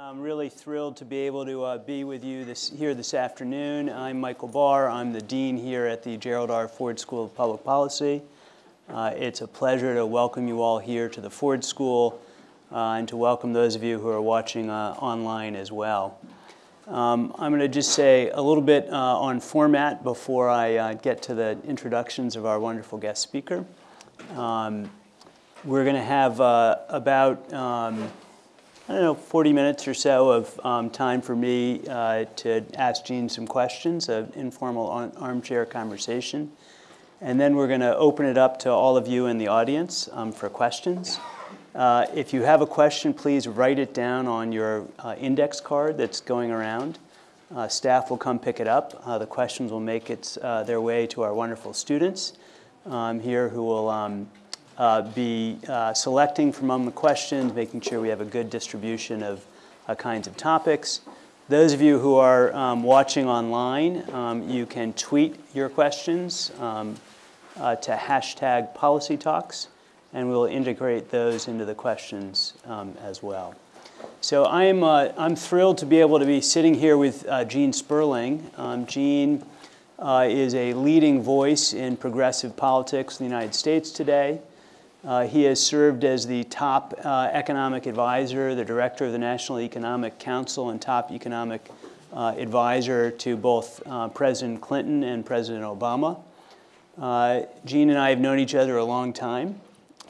I'm really thrilled to be able to uh, be with you this, here this afternoon. I'm Michael Barr. I'm the Dean here at the Gerald R. Ford School of Public Policy. Uh, it's a pleasure to welcome you all here to the Ford School uh, and to welcome those of you who are watching uh, online as well. Um, I'm going to just say a little bit uh, on format before I uh, get to the introductions of our wonderful guest speaker. Um, we're going to have about um, I don't know, 40 minutes or so of um, time for me uh, to ask Jean some questions, an informal armchair conversation. And then we're going to open it up to all of you in the audience um, for questions. Uh, if you have a question, please write it down on your uh, index card that's going around. Uh, staff will come pick it up. Uh, the questions will make its, uh, their way to our wonderful students um, here who will um, uh, be uh, selecting from among the questions, making sure we have a good distribution of uh, kinds of topics. Those of you who are um, watching online, um, you can tweet your questions um, uh, to hashtag policy talks, and we'll integrate those into the questions um, as well. So I'm, uh, I'm thrilled to be able to be sitting here with Gene Sperling. Um, Gene is a leading voice in progressive politics in the United States today. Uh, he has served as the top uh, economic advisor, the director of the National Economic Council, and top economic uh, advisor to both uh, President Clinton and President Obama. Uh, Gene and I have known each other a long time,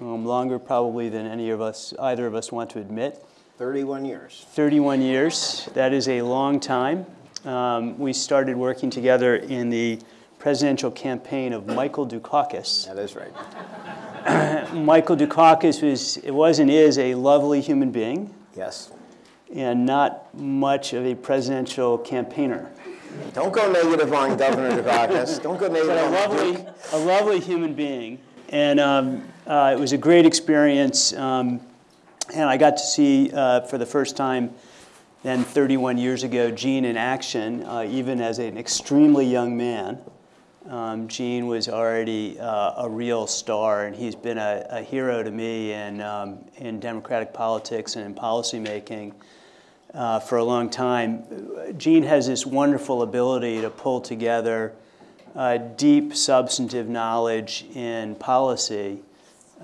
um, longer probably than any of us, either of us want to admit. 31 years. 31 years. That is a long time. Um, we started working together in the presidential campaign of Michael Dukakis. That is right. Michael Dukakis was, it was and is a lovely human being. Yes. And not much of a presidential campaigner. Don't go negative on Governor Dukakis. Don't go negative but a lovely, a lovely human being. And um, uh, it was a great experience. Um, and I got to see uh, for the first time then 31 years ago Gene in action, uh, even as an extremely young man. Um, Gene was already uh, a real star, and he's been a, a hero to me in, um, in democratic politics and in policymaking uh, for a long time. Gene has this wonderful ability to pull together uh, deep substantive knowledge in policy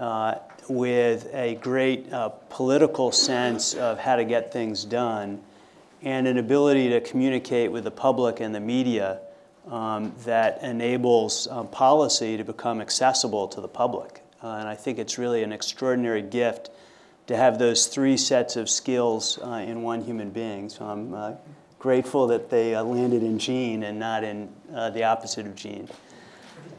uh, with a great uh, political sense of how to get things done and an ability to communicate with the public and the media um, that enables um, policy to become accessible to the public. Uh, and I think it's really an extraordinary gift to have those three sets of skills uh, in one human being. So I'm uh, grateful that they uh, landed in Gene and not in uh, the opposite of Gene.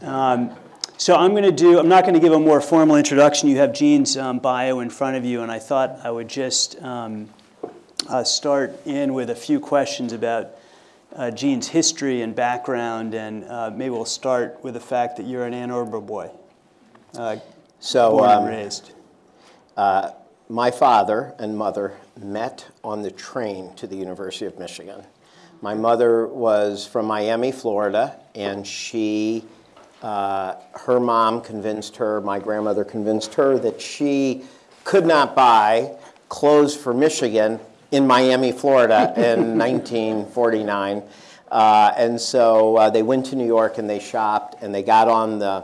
Um, so I'm going to do, I'm not going to give a more formal introduction. You have Gene's um, bio in front of you, and I thought I would just um, uh, start in with a few questions about uh, Gene's history and background, and uh, maybe we'll start with the fact that you're an Ann Arbor boy, uh, so, born um, and raised. Uh, my father and mother met on the train to the University of Michigan. My mother was from Miami, Florida, and she, uh, her mom convinced her, my grandmother convinced her that she could not buy clothes for Michigan in Miami, Florida in 1949. Uh, and so uh, they went to New York and they shopped and they got on the,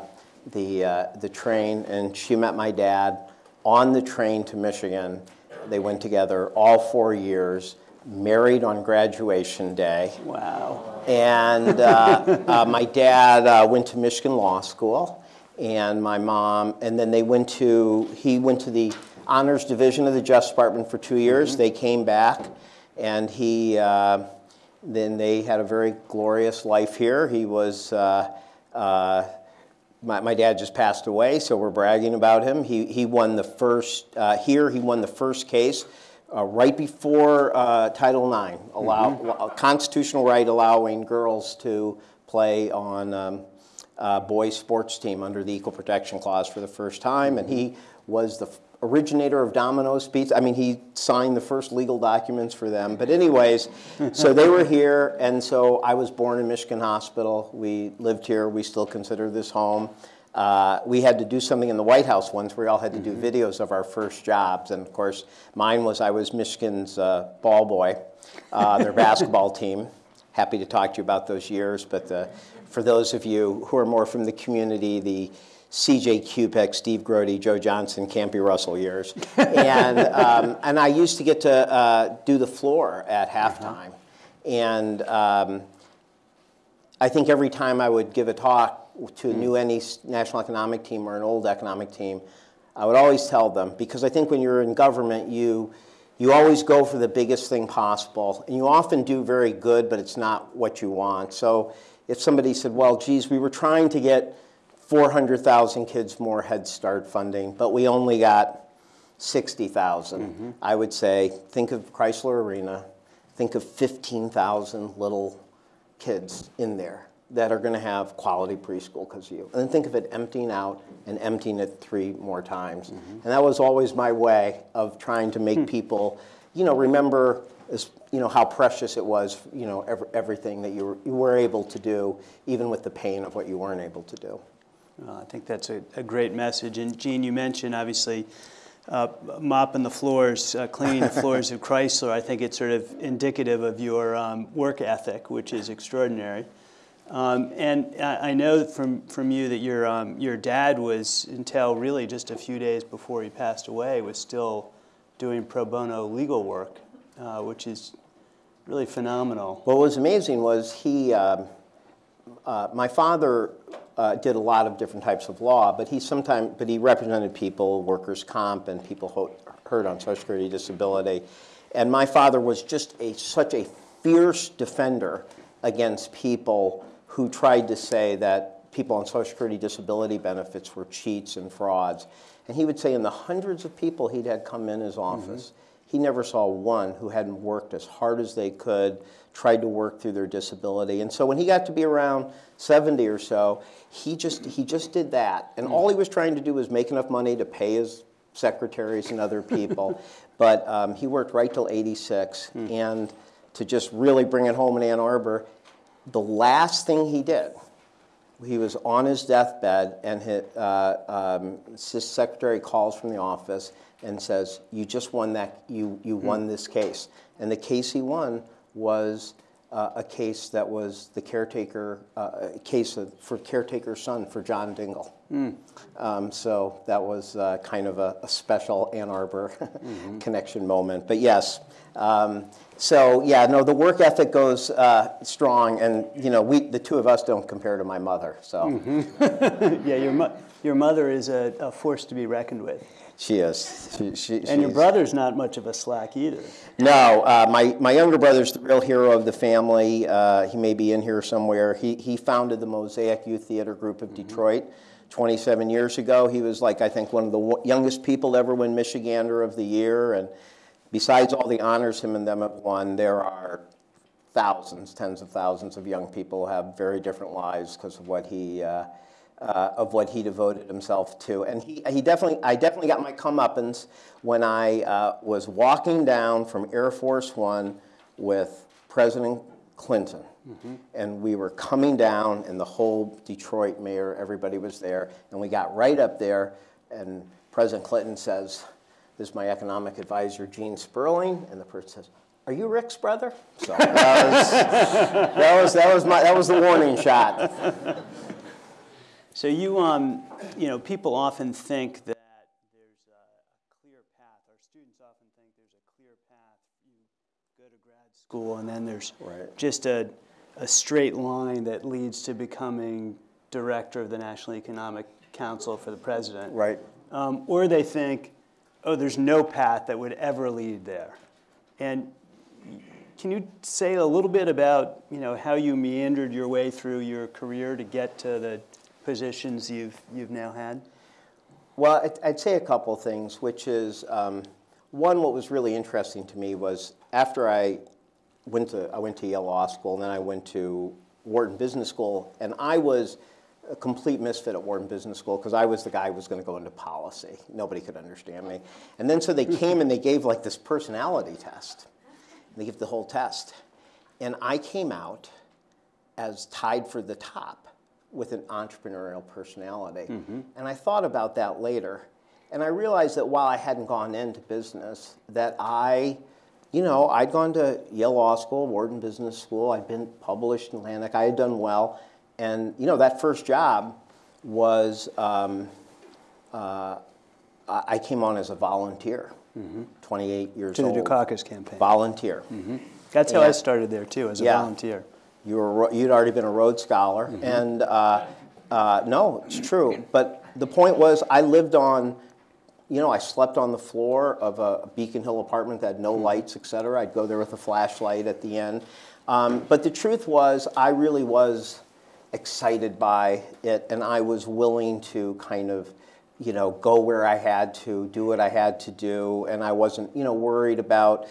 the, uh, the train and she met my dad on the train to Michigan. They went together all four years, married on graduation day. Wow. And uh, uh, my dad uh, went to Michigan Law School and my mom, and then they went to, he went to the honors division of the Justice Department for two years. Mm -hmm. They came back, and he uh, then they had a very glorious life here. He was. Uh, uh, my, my, dad just passed away, so we're bragging about him. He, he won the first, uh, here, he won the first case uh, right before uh, Title IX, allow, mm -hmm. constitutional right allowing girls to play on um, boys' sports team under the Equal Protection Clause for the first time, and he was the originator of Domino's Pizza. I mean, he signed the first legal documents for them. But anyways, so they were here, and so I was born in Michigan Hospital. We lived here. We still consider this home. uh, we had to do something in the White House once. We all had to do videos of our first jobs, and of course, mine was I was Michigan's uh, ball boy, uh, their basketball team. Happy to talk to you about those years, but uh, for those of you who are more from the community, the CJ Kupec, Steve Grote, Joe Johnson, Campy Russell years, and um, and I used to get to uh, do the floor at halftime, and. Um, I think every time I would give a talk to a new any national economic team or an old economic team, I would always tell them because I think when you're in government, you you always go for the biggest thing possible, and you often do very good, but it's not what you want. So if somebody said, "Well, geez, we were trying to get 400,000 kids more Head Start funding, but we only got 60,000," mm-hmm. I would say, think of Chrysler Arena, think of 15,000 little kids in there that are going to have quality preschool because of you. And then think of it emptying out and emptying it three more times. Mm-hmm. And that was always my way of trying to make hmm. people, you know, remember as, you know, how precious it was, you know, ev- everything that you were, you were able to do, even with the pain of what you weren't able to do. Uh, I think that's a, a great message. And Gene, you mentioned obviously uh, mopping the floors, uh, cleaning the floors of Chrysler. I think it's sort of indicative of your um, work ethic, which is extraordinary. Um, and I, I know from, from you that your, um, your dad was, until really just a few days before he passed away, was still doing pro bono legal work, uh, which is really phenomenal. What was amazing was he, um, uh, my father uh, did a lot of different types of law, but he sometimes, but he represented people, workers' comp, and people hurt on Social Security disability. And my father was just a such a fierce defender against people who tried to say that people on Social Security disability benefits were cheats and frauds. And he would say, in the hundreds of people he'd had come in his office, he never saw one who hadn't worked as hard as they could, tried to work through their disability. And so when he got to be around 70 or so, he just, he just did that. And all he was trying to do was make enough money to pay his secretaries and other people. but um, he worked right till 86. And to just really bring it home in Ann Arbor, the last thing he did, he was on his deathbed, and his, uh, um, his secretary calls from the office and says, "You just won that. You you won this case." And the case he won was uh, a case that was the caretaker uh, a case of, for caretaker's son for John Dingell. Um, so that was uh, kind of a, a special Ann Arbor connection moment. But yes, um, so yeah, no, the work ethic goes uh, strong, and you know, we the two of us don't compare to my mother. So yeah, your, mo- your mother is a, a force to be reckoned with. She is. She, she, And your brother's not much of a slack either. No, uh, my, my younger brother's the real hero of the family. Uh, he may be in here somewhere. He, he founded the Mosaic Youth Theater Group of Detroit 27 years ago. He was like, I think, one of the youngest people ever win Michigander of the Year. And besides all the honors him and them have won, there are thousands, tens of thousands of young people who have very different lives because of what he. Uh, uh, of what he devoted himself to. And he, he definitely, I definitely got my comeuppance when I uh, was walking down from Air Force One with President Clinton. And we were coming down, and the whole Detroit mayor, everybody was there. And we got right up there, and President Clinton says, This is my economic advisor, Gene Sperling. And the person says, Are you Rick's brother? So that was, that was, that was, my, that was the warning shot. So you, um, you know, people often think that there's a, a clear path. Our students often think there's a clear path. You go to grad school, and then there's Right. just a, a straight line that leads to becoming director of the National Economic Council for the president. Right. Um, or they think, oh, there's no path that would ever lead there. And can you say a little bit about, you know, how you meandered your way through your career to get to the positions you've, you've now had? Well, I'd, I'd say a couple of things, which is um, one, what was really interesting to me was after I went to I went to Yale Law School, and then I went to Wharton Business School, and I was a complete misfit at Wharton Business School because I was the guy who was going to go into policy. Nobody could understand me. And then so they came and they gave like this personality test. They give the whole test, and I came out as tied for the top with an entrepreneurial personality. And I thought about that later. And I realized that while I hadn't gone into business, that I, you know, I'd gone to Yale Law School, Wharton Business School, I'd been published in Atlantic, I had done well. And, you know, that first job was, um, uh, I I came on as a volunteer, 28 years To the old. Dukakis campaign. Volunteer. That's how I started there too, as a Yeah. volunteer. You were, you'd already been a Rhodes Scholar, Mm-hmm. and uh, uh, no, it's true. But the point was, I lived on, you know, I slept on the floor of a Beacon Hill apartment that had no lights, et cetera. I'd go there with a flashlight at the end. Um, but the truth was, I really was excited by it, and I was willing to kind of, you know, go where I had to, do what I had to do, and I wasn't, you know, worried about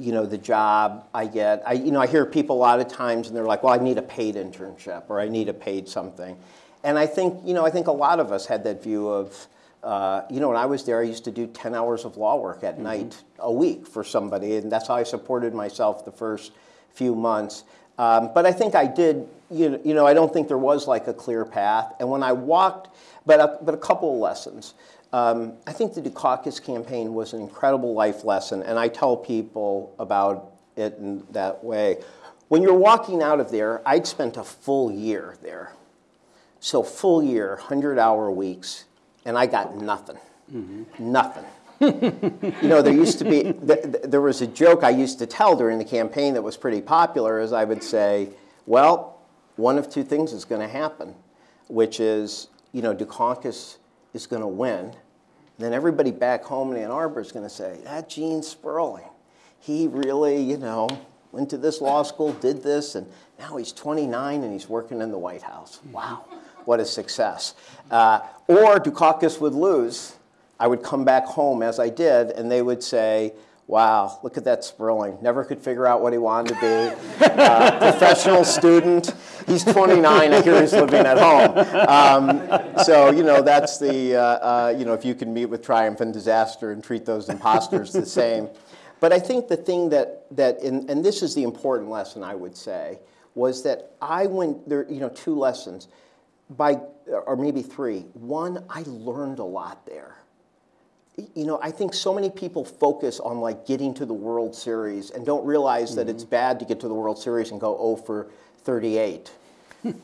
you know, the job I get. I, you know, I hear people a lot of times and they're like, well, I need a paid internship or I need a paid something. And I think, you know, I think a lot of us had that view of, uh, you know, when I was there, I used to do 10 hours of law work at night a week for somebody. And that's how I supported myself the first few months. Um, but I think I did, you know, you know, I don't think there was like a clear path. And when I walked, but a, but a couple of lessons. Um, I think the Dukakis campaign was an incredible life lesson, and I tell people about it in that way. When you're walking out of there, I'd spent a full year there. So, full year, 100 hour weeks, and I got nothing. Nothing. you know, there used to be, th- th- there was a joke I used to tell during the campaign that was pretty popular, is I would say, well, one of two things is going to happen, which is, you know, Dukakis is going to win. Then everybody back home in Ann Arbor is going to say, that Gene Sperling, he really, you know, went to this law school, did this, and now he's 29 and he's working in the White House. Wow, what a success. Uh, or Dukakis would lose. I would come back home as I did, and they would say, Wow, look at that Sperling. Never could figure out what he wanted to be. Uh, professional student. He's 29. I hear he's living at home. Um, so, you know, that's the, uh, uh, you know, if you can meet with triumph and disaster and treat those imposters the same. But I think the thing that, that in, and this is the important lesson I would say, was that I went, there, you know, two lessons, by, or maybe three. One, I learned a lot there you know, I think so many people focus on like getting to the World Series and don't realize that it's bad to get to the World Series and go 0 for 38.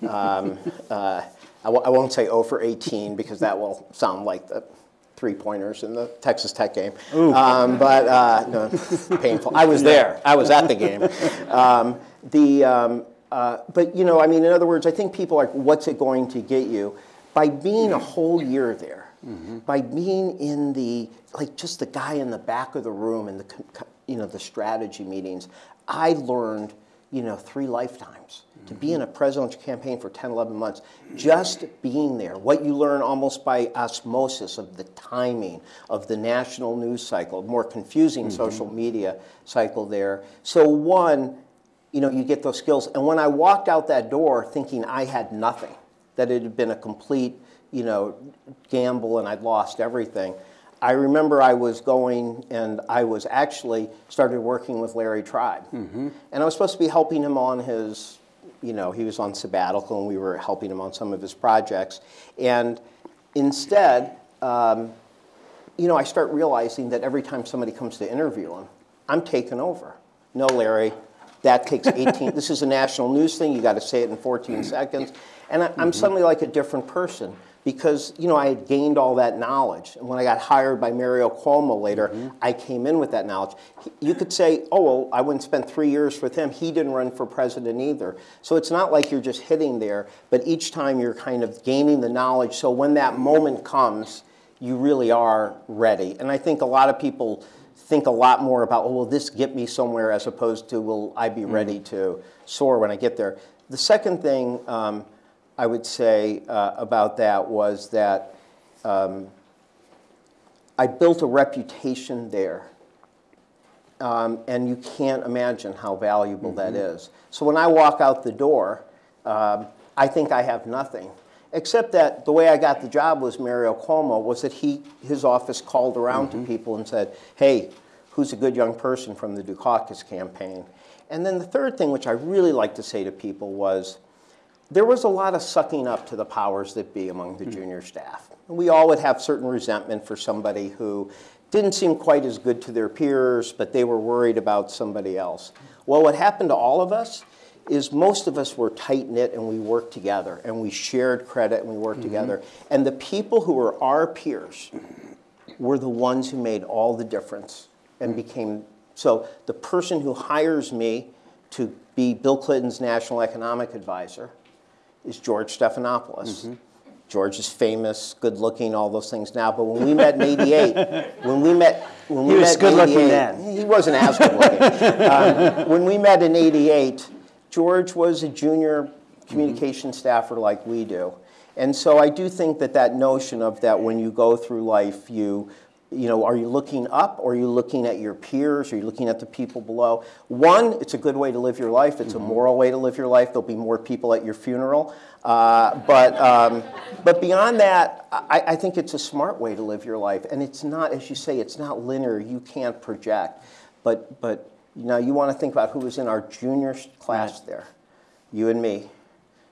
Um, uh, I w- I won't say 0 for 18 because that will sound like the three pointers in the Texas Tech game. Um, but uh, no, painful. I was there. I was at the game. Um, the um, uh, but you know, I mean, in other words, I think people are. What's it going to get you? By being a whole year there, by being in the like just the guy in the back of the room and the you know the strategy meetings, I learned you know three lifetimes to be in a presidential campaign for 10, 11 months, just being there, what you learn almost by osmosis of the timing of the national news cycle, more confusing mm-hmm. social media cycle there. So, one, you know, you get those skills. And when I walked out that door thinking I had nothing, that it had been a complete, you know, gamble and I'd lost everything, I remember I was going and I was actually started working with Larry Tribe. Mm-hmm. And I was supposed to be helping him on his, you know, he was on sabbatical and we were helping him on some of his projects. And instead, um, you know, I start realizing that every time somebody comes to interview him, I'm taking over. No, Larry, that takes 18. this is a national news thing. You got to say it in 14 seconds. And I, I'm suddenly like a different person because, you know, I had gained all that knowledge. And when I got hired by Mario Cuomo later, I came in with that knowledge. You could say, oh, well, I wouldn't spend three years with him. He didn't run for president either. So it's not like you're just hitting there, but each time you're kind of gaining the knowledge. So when that moment comes, you really are ready. And I think a lot of people think a lot more about, oh, will this get me somewhere as opposed to, will I be ready to soar when I get there? The second thing um, I would say uh, about that was that um, I built a reputation there. Um, and you can't imagine how valuable that is. So when I walk out the door, um, I think I have nothing. Except that the way I got the job was Mario Cuomo was that he his office called around to people and said, "Hey, who's a good young person from the Dukakis campaign?" And then the third thing, which I really like to say to people, was, there was a lot of sucking up to the powers that be among the hmm. junior staff. We all would have certain resentment for somebody who didn't seem quite as good to their peers, but they were worried about somebody else. Well, what happened to all of us is most of us were tight knit and we worked together and we shared credit and we worked mm-hmm. together. And the people who were our peers were the ones who made all the difference and hmm. became so the person who hires me to be Bill Clinton's national economic advisor is George Stephanopoulos. George is famous, good looking, all those things now. But when we met in '88, when we met, when we He was met in good-looking 88 then. He wasn't as good looking. um, when we met in '88, George was a junior communication staffer like we do, and so I do think that that notion of that when you go through life, you you know, are you looking up or are you looking at your peers? Are you looking at the people below? One, it's a good way to live your life. It's a moral way to live your life. There'll be more people at your funeral. Uh, but, um, but beyond that, I, I think it's a smart way to live your life. And it's not, as you say, it's not linear. You can't project. But, but you know, you want to think about who was in our junior class there. You and me.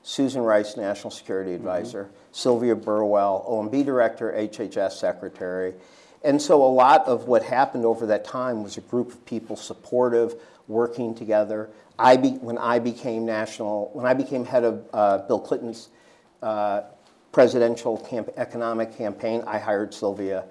Susan Rice, National Security Advisor, Sylvia Burwell, OMB Director, HHS Secretary. And so a lot of what happened over that time was a group of people supportive, working together. I be, when I became national, when I became head of uh, Bill Clinton's uh, presidential camp, economic campaign, I hired Sylvia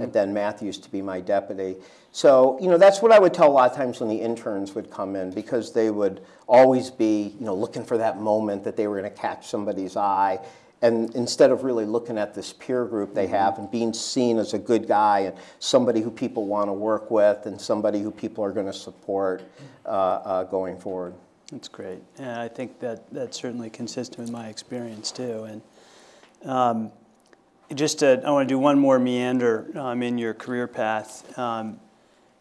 and then Mathews to be my deputy. So, you know, that's what I would tell a lot of times when the interns would come in because they would always be, you know, looking for that moment that they were going to catch somebody's eye. And instead of really looking at this peer group they have and being seen as a good guy and somebody who people want to work with and somebody who people are going to support uh, uh, going forward. That's great. And I think that that's certainly consistent with my experience too. And um, just to, I want to do one more meander um, in your career path. Um,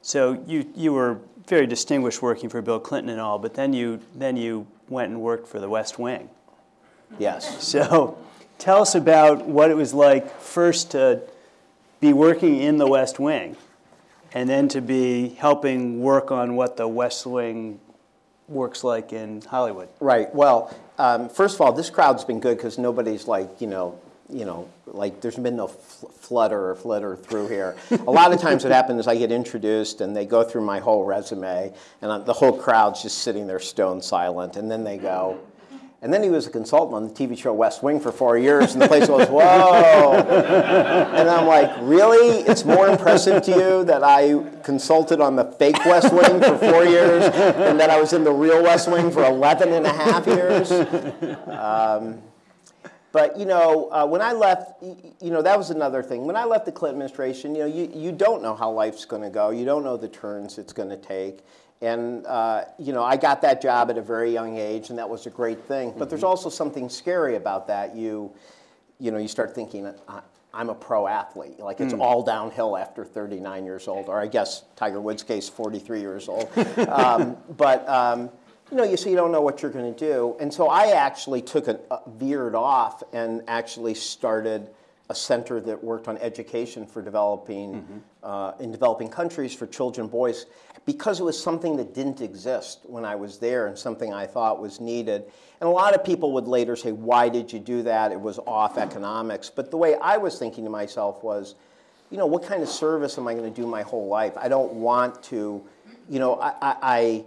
so you you were very distinguished working for Bill Clinton and all, but then you then you went and worked for the West Wing. Yes. So tell us about what it was like first to be working in the West Wing and then to be helping work on what the West Wing works like in Hollywood. Right. Well, um, first of all, this crowd's been good because nobody's like, you know, you know, like there's been no fl- flutter or flitter through here. A lot of times what happens is I get introduced and they go through my whole resume and uh, the whole crowd's just sitting there stone silent and then they go, and then he was a consultant on the TV show West Wing for four years, and the place goes, whoa. And I'm like, really? It's more impressive to you that I consulted on the fake West Wing for four years and that I was in the real West Wing for 11 and a half years? Um, but you know, uh, when I left, you know, that was another thing. When I left the Clinton administration, you know, you, you don't know how life's going to go. You don't know the turns it's going to take. And uh, you know, I got that job at a very young age, and that was a great thing. But there's also something scary about that. You, you know, you start thinking, I'm a pro athlete. Like it's all downhill after 39 years old, or I guess Tiger Woods' case, 43 years old. um, but um, you know, you so you don't know what you're going to do. And so I actually took a, a veered off and actually started a center that worked on education for developing uh, in developing countries for children and boys because it was something that didn't exist when I was there and something I thought was needed. And a lot of people would later say, "Why did you do that? It was off economics." But the way I was thinking to myself was, you know, what kind of service am I going to do my whole life? I don't want to, you know, I, I, I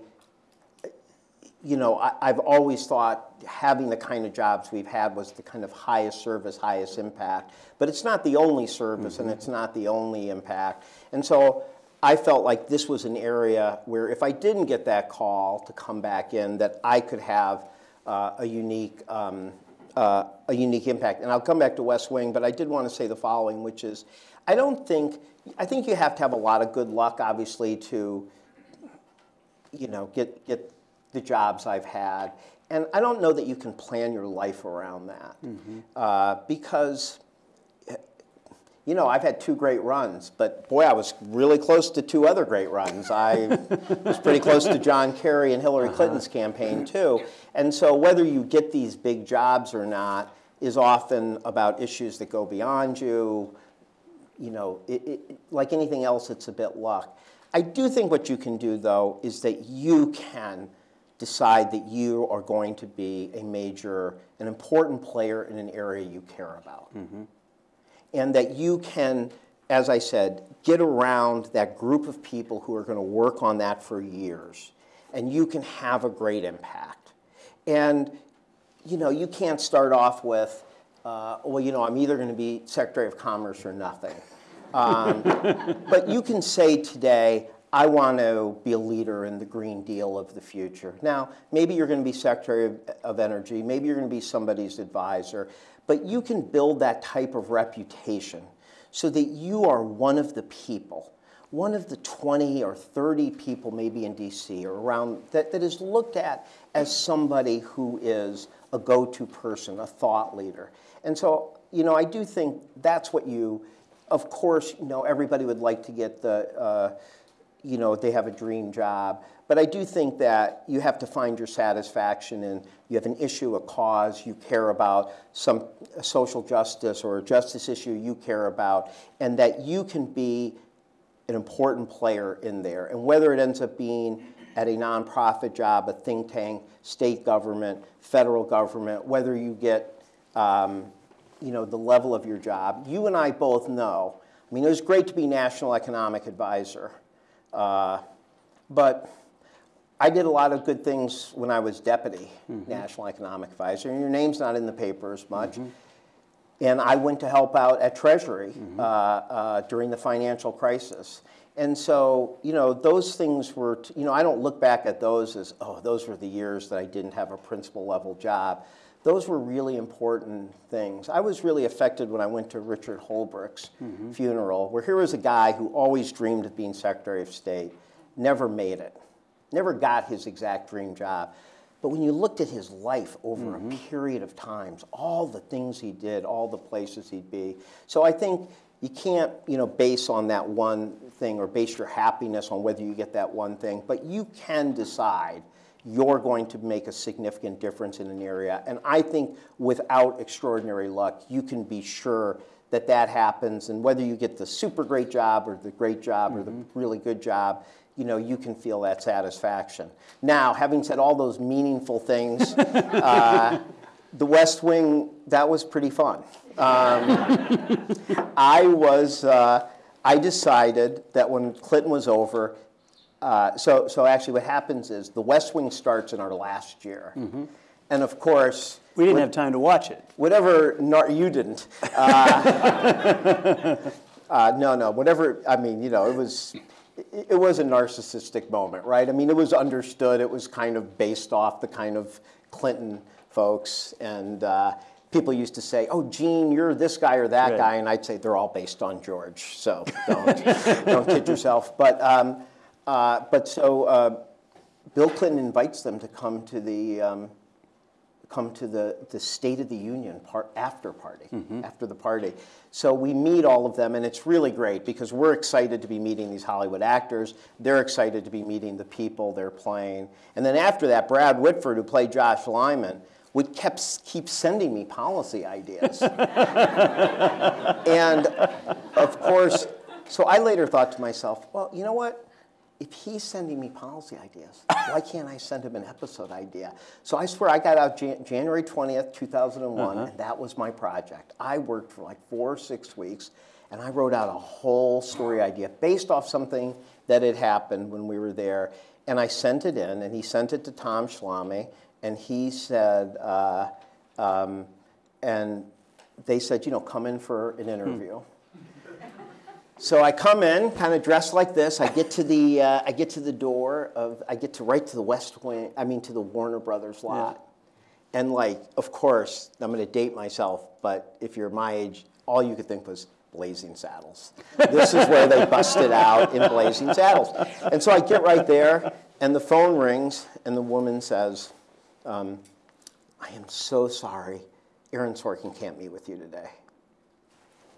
you know, I, I've always thought having the kind of jobs we've had was the kind of highest service, highest impact. But it's not the only service and it's not the only impact. And so I felt like this was an area where if I didn't get that call to come back in, that I could have uh, a unique um, uh, a unique impact. And I'll come back to West Wing, but I did want to say the following, which is, I don't think I think you have to have a lot of good luck, obviously, to you know, get, get the jobs I've had. And I don't know that you can plan your life around that. Uh, because, you know, I've had two great runs, but boy, I was really close to two other great runs. I was pretty close to John Kerry and Hillary Clinton's campaign, too. And so whether you get these big jobs or not is often about issues that go beyond you, you know, it, it, like anything else, it's a bit luck. I do think what you can do, though, is that you can decide that you are going to be a major, an important player in an area you care about. And that you can, as I said, get around that group of people who are going to work on that for years. And you can have a great impact. And, you know, you can't start off with, uh, well, you know, I'm either going to be Secretary of Commerce or nothing. Um, but you can say today, I want to be a leader in the Green Deal of the future. Now, maybe you're going to be Secretary of, of Energy, maybe you're going to be somebody's advisor, but you can build that type of reputation so that you are one of the people, one of the 20 or 30 people maybe in DC or around that, that is looked at as somebody who is a go-to person, a thought leader. And so, you know, I do think that's what you, of course, you know, everybody would like to get the, uh, you know, they have a dream job. But I do think that you have to find your satisfaction and you have an issue, a cause you care about, some social justice or a justice issue you care about, and that you can be an important player in there. And whether it ends up being at a nonprofit job, a think tank, state government, federal government, whether you get um, you know, the level of your job, you and I both know. I mean, it was great to be National Economic Advisor. Uh, but I did a lot of good things when I was deputy National Economic Advisor, and your name's not in the papers much. And I went to help out at Treasury uh, uh, during the financial crisis. And so, you know, those things were, t- you know, I don't look back at those as, oh, those were the years that I didn't have a principal level job. Those were really important things. I was really affected when I went to Richard Holbrooke's mm-hmm. funeral, where here was a guy who always dreamed of being Secretary of State, never made it, never got his exact dream job. But when you looked at his life over a mm-hmm. period of times, all the things he did, all the places he'd be. So I think you can't, you know, base on that one thing or base your happiness on whether you get that one thing, but you can decide you're going to make a significant difference in an area. And I think without extraordinary luck, you can be sure that that happens. And whether you get the super great job or the great job or the really good job, you know, you can feel that satisfaction. Now, having said all those meaningful things, uh, the West Wing, that was pretty fun. Um, I was, uh, I decided that when Clinton was over, uh, so, so actually what happens is the West Wing starts in our last year. And of course, We didn't have time to watch it. whatever, nar- you didn't. Uh, uh, no, no, whatever, I mean, you know, it was, it, it was a narcissistic moment, right? I mean, it was understood, it was kind of based off the kind of Clinton folks. And uh, people used to say, oh, Gene, you're this guy or that Right. guy. And I'd say, they're all based on George, so don't, don't kid yourself. But, um, uh, but so uh, Bill Clinton invites them to come to the, um, come to the, the State of the Union part, after party, after the party. So we meet all of them, and it's really great because we're excited to be meeting these Hollywood actors. They're excited to be meeting the people they're playing. And then after that, Brad Whitford, who played Josh Lyman, would kept, keep sending me policy ideas. and of course, so I later thought to myself, well, you know what? If he's sending me policy ideas, why can't I send him an episode idea? So I swear I got out Jan- January 20th, 2001, and that was my project. I worked for like four or six weeks, and I wrote out a whole story idea based off something that had happened when we were there. And I sent it in, and he sent it to Tom Schlamme, and he said, uh, um, and they said, you know, come in for an interview. So I come in, kind of dressed like this. I get to the, uh, I get to the door of, I get to right to the West Wing. I mean, to the Warner Brothers lot. And like, of course, I'm going to date myself, but if you're my age, all you could think was Blazing Saddles. This is where they busted out in Blazing Saddles. And so I get right there, and the phone rings, and the woman says, um, "I am so sorry, Aaron Sorkin can't meet with you today."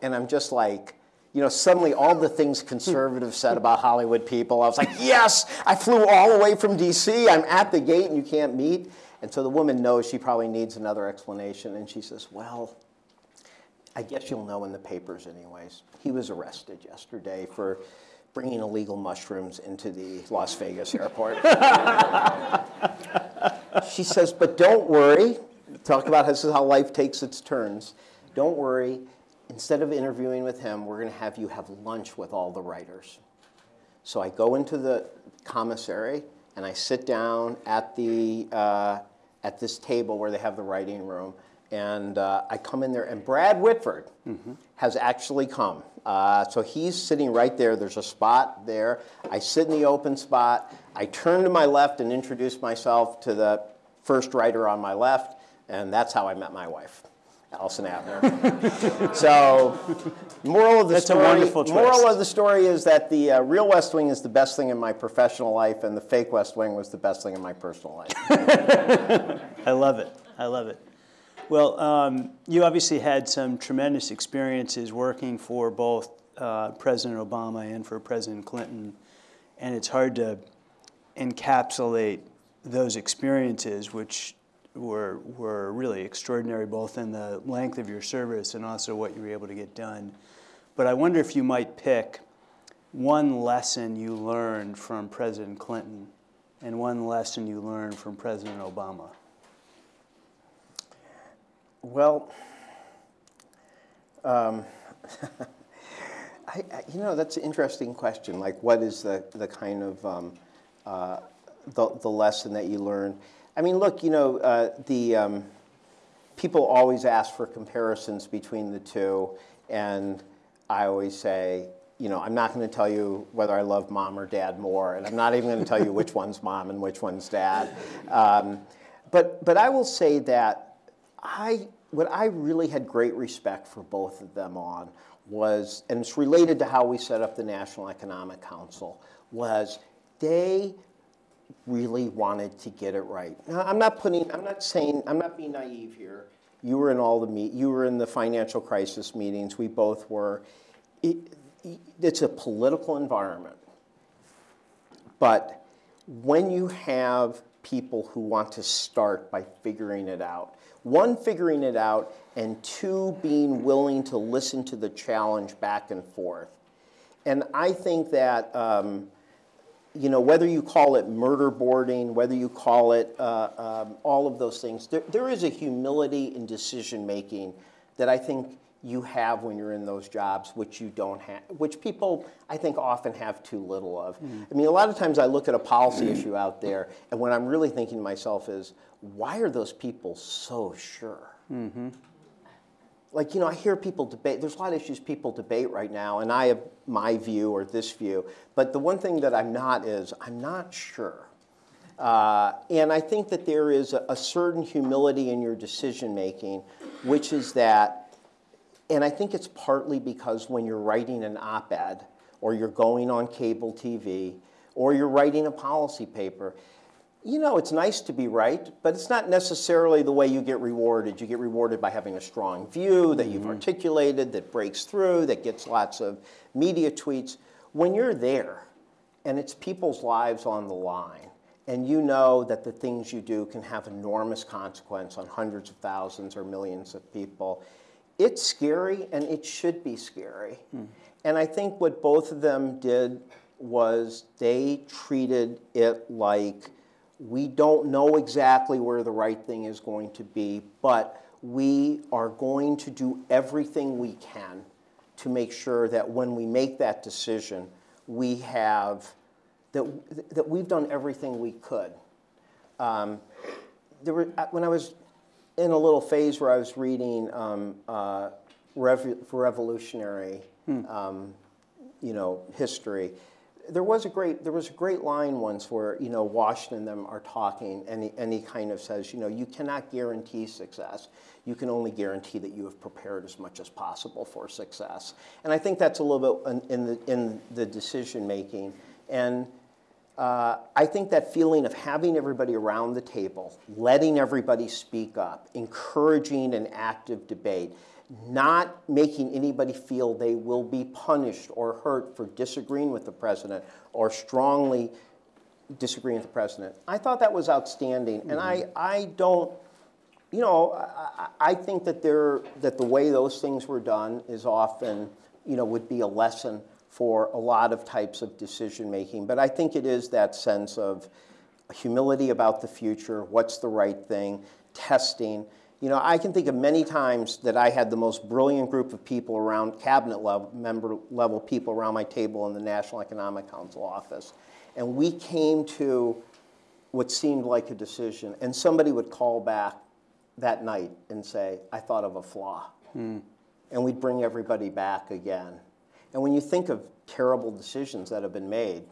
And I'm just like, you know, suddenly all the things hmm. conservatives said about Hollywood people, I was like, yes, I flew all the way from DC. I'm at the gate and you can't meet. And so the woman knows she probably needs another explanation. And she says, well, I guess you'll know in the papers, anyways. He was arrested yesterday for bringing illegal mushrooms into the Las Vegas airport. she says, but don't worry. Talk about this is how life takes its turns. Don't worry. Instead of interviewing with him, we're going to have you have lunch with all the writers. So I go into the commissary and I sit down at the uh, at this table where they have the writing room, and uh, I come in there, and Brad Whitford has actually come. Uh, so he's sitting right there. There's a spot there. I sit in the open spot. I turn to my left and introduce myself to the first writer on my left, and that's how I met my wife. Allison Abner. so, moral of the That's a story. wonderful moral of the story is that the uh, real West Wing is the best thing in my professional life, and the fake West Wing was the best thing in my personal life. I love it. I love it. Well, um, you obviously had some tremendous experiences working for both uh, President Obama and for President Clinton, and it's hard to encapsulate those experiences, which were were really extraordinary, both in the length of your service and also what you were able to get done. But I wonder if you might pick one lesson you learned from President Clinton and one lesson you learned from President Obama. Well, um, I, I, you know, that's an interesting question. Like, what is the, the kind of um, uh, the, the lesson that you learn? I mean, look, you know, uh, the um, people always ask for comparisons between the two, and I always say, you know, I'm not going to tell you whether I love mom or dad more, and I'm not even going to tell you which one's mom and which one's dad. Um, but, but I will say that I, what I really had great respect for both of them on was, and it's related to how we set up the National Economic Council, was they really wanted to get it right. Now, I'm not putting, I'm not saying, I'm not being naive here. You were in all the meet, you were in the financial crisis meetings. We both were. It, it's a political environment, but when you have people who want to start by figuring it out, one, figuring it out, and two, being willing to listen to the challenge back and forth. And I think that, um, you know, whether you call it murder boarding, whether you call it uh, um, all of those things, there, there is a humility in decision making that I think you have when you're in those jobs, which you don't have, which people I think often have too little of. I mean, a lot of times I look at a policy issue out there, and what I'm really thinking to myself is, why are those people so sure? Like you know i hear people debate there's a lot of issues people debate right now and i have my view or this view but the one thing that i'm not is i'm not sure. Uh, and i think that there is a, a certain humility in your decision making which is that and i think it's partly because when you're writing an op-ed or you're going on cable tv or you're writing a policy paper you know, it's nice to be right, but it's not necessarily the way you get rewarded. You get rewarded by having a strong view that you've mm-hmm. articulated, that breaks through, that gets lots of media tweets. When you're there and it's people's lives on the line, and you know that the things you do can have enormous consequence on hundreds of thousands or millions of people, it's scary and it should be scary. Hmm. And I think what both of them did was they treated it like we don't know exactly where the right thing is going to be, but we are going to do everything we can to make sure that when we make that decision, we have that, that we've done everything we could. Um, there were, when I was in a little phase where I was reading um, uh, rev- revolutionary, um, you know, history, there was a great there was a great line once where you know Washington and them are talking and he, and he kind of says you know you cannot guarantee success. You can only guarantee that you have prepared as much as possible for success. And I think that's a little bit in, the in the decision making. And uh, I think that feeling of having everybody around the table, letting everybody speak up, encouraging an active debate, not making anybody feel they will be punished or hurt for disagreeing with the president or strongly disagreeing with the president. I thought that was outstanding, and I, mm-hmm. I don't, you know, I, I I think that there that the way those things were done is often, you know, would be a lesson for a lot of types of decision making. But I think it is that sense of humility about the future, what's the right thing, testing. You know, I can think of many times that I had the most brilliant group of people around, cabinet level, member level people around my table in the National Economic Council office. And we came to what seemed like a decision. And somebody would call back that night and say, I thought of a flaw. Hmm. And we'd bring everybody back again. And when you think of terrible decisions that have been made,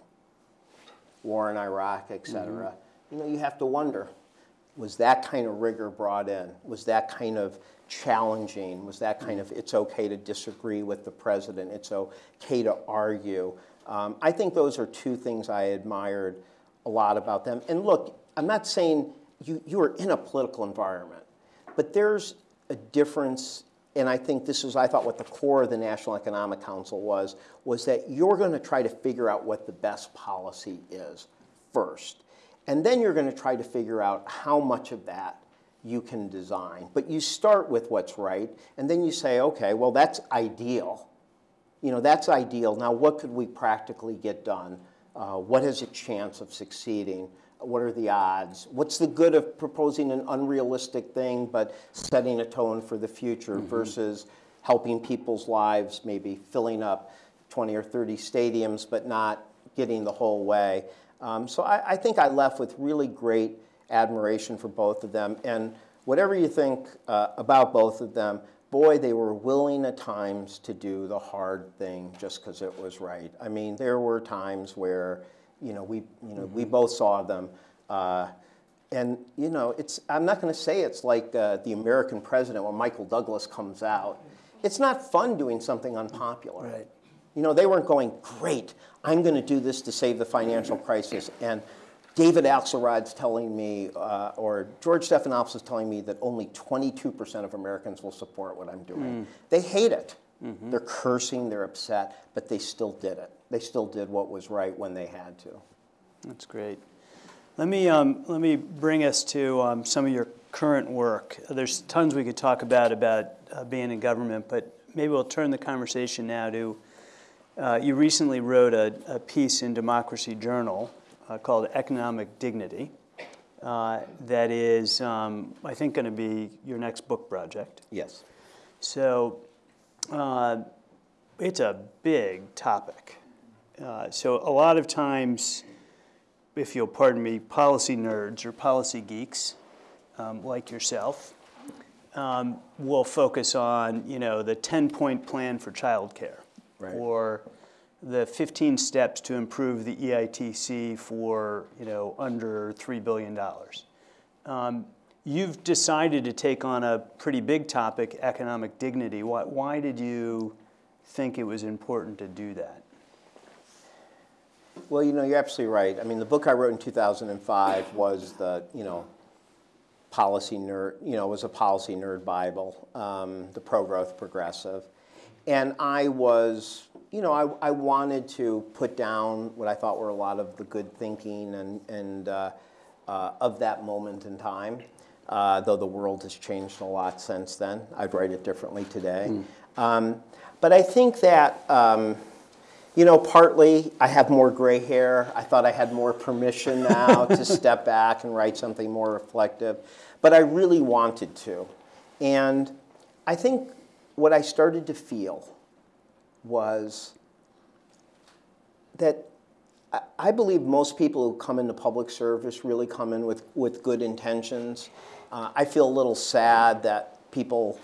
war in Iraq, et cetera, mm-hmm. you know, you have to wonder, was that kind of rigor brought in? Was that kind of challenging? Was that kind of, it's okay to disagree with the president, it's okay to argue? Um, I think those are two things I admired a lot about them. And look, I'm not saying you, you are in a political environment, but there's a difference, and I think this is, I thought, what the core of the National Economic Council was, was that you're going to try to figure out what the best policy is first. And then you're going to try to figure out how much of that you can design. But you start with what's right, and then you say, okay, well, that's ideal. You know, that's ideal. Now, what could we practically get done? Uh, what has a chance of succeeding? What are the odds? What's the good of proposing an unrealistic thing but setting a tone for the future mm-hmm. versus helping people's lives, maybe filling up 20 or 30 stadiums but not getting the whole way? Um, so I, I, think I left with really great admiration for both of them. And whatever you think uh, about both of them, boy, they were willing at times to do the hard thing just because it was right. I mean, there were times where, you know, we, you know, mm-hmm. we both saw them. Uh, and you know, it's, I'm not going to say it's like uh, the American president when Michael Douglas comes out. It's not fun doing something unpopular. Right. You know, they weren't going, great, I'm going to do this to save the financial crisis. And David Axelrod's telling me, uh, or George Stephanopoulos is telling me that only 22% of Americans will support what I'm doing. Mm. They hate it. Mm-hmm. They're cursing, they're upset, but they still did it. They still did what was right when they had to. That's great. Let me, um, let me bring us to um, some of your current work. There's tons we could talk about about uh, being in government, but maybe we'll turn the conversation now to uh, you recently wrote a, a, piece in Democracy Journal uh, called Economic Dignity uh, that is, um, I think, going to be your next book project. Yes. So uh, it's a big topic. Uh, so a lot of times, if you'll pardon me, policy nerds or policy geeks um, like yourself um, will focus on, you know, the 10-point plan for childcare right. or the 15 steps to improve the EITC for you know under three billion dollars. Um, you've decided to take on a pretty big topic, economic dignity. Why, why did you think it was important to do that? Well, you know, you're absolutely right. I mean, the book I wrote in 2005 was the, you know, policy nerd, you know, was a policy nerd Bible, um, the pro-growth progressive. And I was, you know, I, I wanted to put down what I thought were a lot of the good thinking and, and uh, uh, of that moment in time. Uh, though the world has changed a lot since then. I'd write it differently today. Mm. Um, but I think that, um, you know, partly I have more gray hair. I thought I had more permission now to step back and write something more reflective. But I really wanted to. And I think what I started to feel was that I believe most people who come into public service really come in with, with good intentions. Uh, I feel a little sad that people,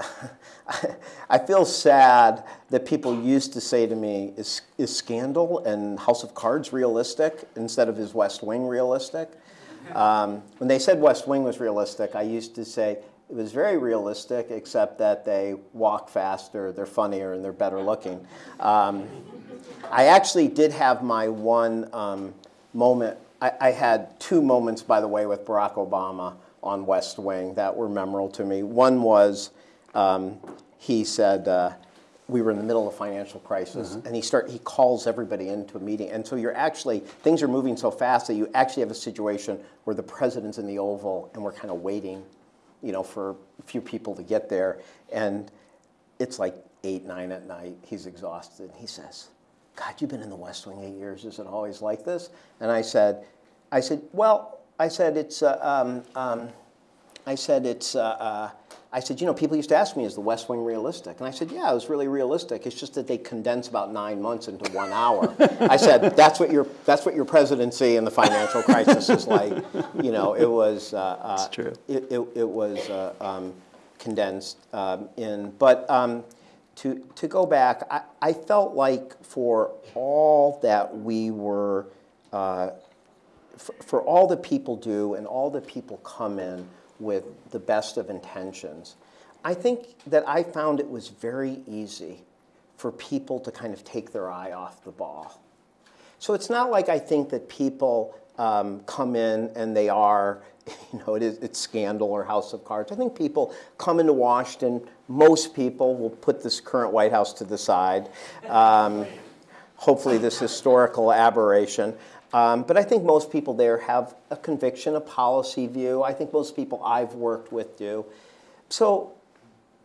I feel sad that people used to say to me, is, is Scandal and House of Cards realistic instead of is West Wing realistic? Um, when they said West Wing was realistic, I used to say, it was very realistic, except that they walk faster, they're funnier, and they're better looking. Um, I actually did have my one um, moment. I, I, had two moments, by the way, with Barack Obama on West Wing that were memorable to me. One was um, he said, uh, we were in the middle of a financial crisis, mm-hmm. and he start he calls everybody into a meeting, and so you're actually things are moving so fast that you actually have a situation where the president's in the Oval, and we're kind of waiting you know, for a few people to get there. And it's like eight, nine at night. He's exhausted. He says, God, you've been in the West Wing eight years. Is it always like this? And I said, I said, well, I said it's, uh, um, um, I said it's, uh, uh, I said, you know, people used to ask me, is the West Wing realistic? And I said, yeah, it was really realistic. It's just that they condense about nine months into one hour. I said, that's what your, that's what your presidency and the financial crisis is like. You know, it was, uh, uh, It's true. It, it, it was uh, um, condensed um, in, but um, to, to go back, I, I felt like for all that we were, uh, for, for all the people do and all the people come in with the best of intentions, I think that I found it was very easy for people to kind of take their eye off the ball. So it's not like I think that people um, come in and they are, you know, it is, it's scandal or House of Cards. I think people come into Washington, most people will put this current White House to the side, um, hopefully this historical aberration. Um, but I think most people there have a conviction, a policy view. I think most people I've worked with do. So,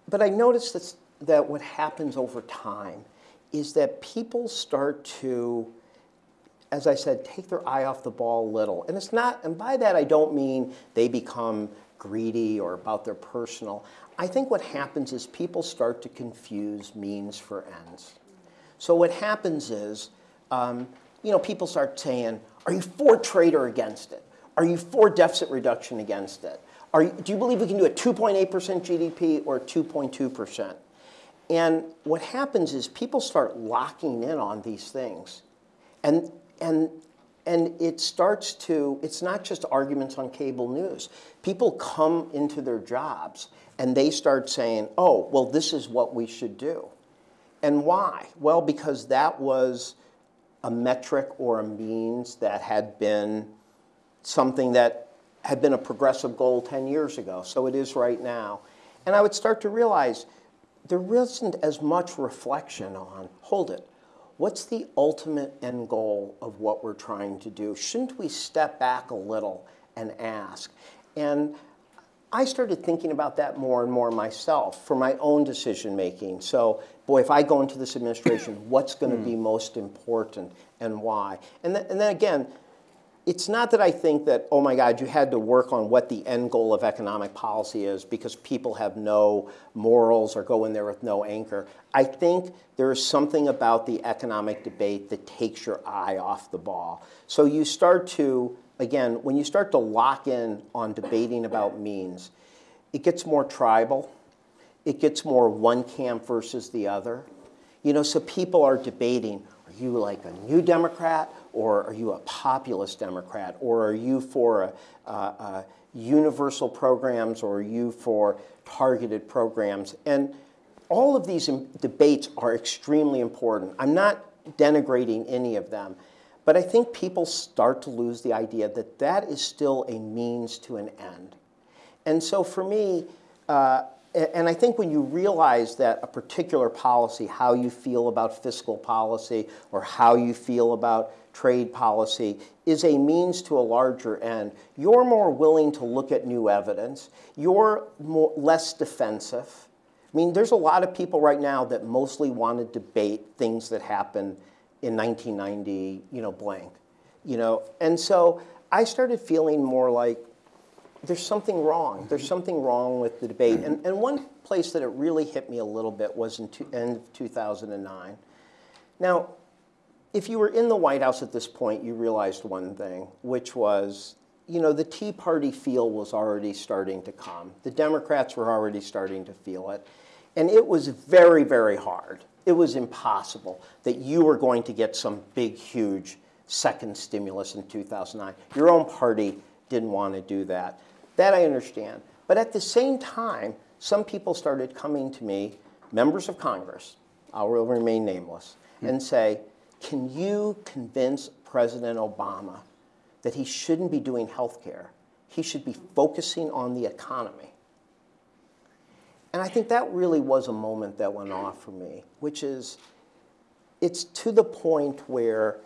but I noticed that, that what happens over time is that people start to as I said, take their eye off the ball a little. And it's not, and by that I don't mean they become greedy or about their personal. I think what happens is people start to confuse means for ends. So what happens is, um, you know, people start saying, are you for trade or against it? Are you for deficit reduction against it? Are you, do you believe we can do a 2.8% GDP or 2.2%? And what happens is people start locking in on these things. And and and it starts to it's not just arguments on cable news people come into their jobs and they start saying oh well this is what we should do and why well because that was a metric or a means that had been something that had been a progressive goal 10 years ago so it is right now and i would start to realize there isn't as much reflection on hold it what's the ultimate end goal of what we're trying to do? Shouldn't we step back a little and ask? And I started thinking about that more and more myself for my own decision making. So, boy, if I go into this administration, what's going to be hmm. most important and why? And, th- and then again, it's not that I think that, oh my God, you had to work on what the end goal of economic policy is because people have no morals or go in there with no anchor. I think there is something about the economic debate that takes your eye off the ball. So you start to, again, when you start to lock in on debating about means, it gets more tribal, it gets more one camp versus the other. You know, so people are debating are you like a new Democrat or are you a populist Democrat? Or are you for a universal programs or are you for targeted programs? And all of these debates are extremely important. I'm not denigrating any of them, but I think people start to lose the idea that that is still a means to an end. And so for me, uh, and I think when you realize that a particular policy, how you feel about fiscal policy or how you feel about trade policy, is a means to a larger end, you're more willing to look at new evidence. You're more, less defensive. I mean, there's a lot of people right now that mostly want to debate things that happened in 1990, you know, blank. You know, and so I started feeling more like there's something wrong. Mm-hmm. There's something wrong with the debate. And, and one place that it really hit me a little bit was in two, end of 2009. Now, if you were in the White House at this point, you realized one thing, which was, you know, the Tea Party feel was already starting to come. The Democrats were already starting to feel it. And it was very, very hard. It was impossible that you were going to get some big, huge second stimulus in 2009. Your own party didn't want to do that. That I understand. But at the same time, some people started coming to me, members of Congress, I will remain nameless, mm-hmm. and say, can you convince President Obama that he shouldn't be doing health care? He should be focusing on the economy. And I think that really was a moment that went off for me, which is it's to the point where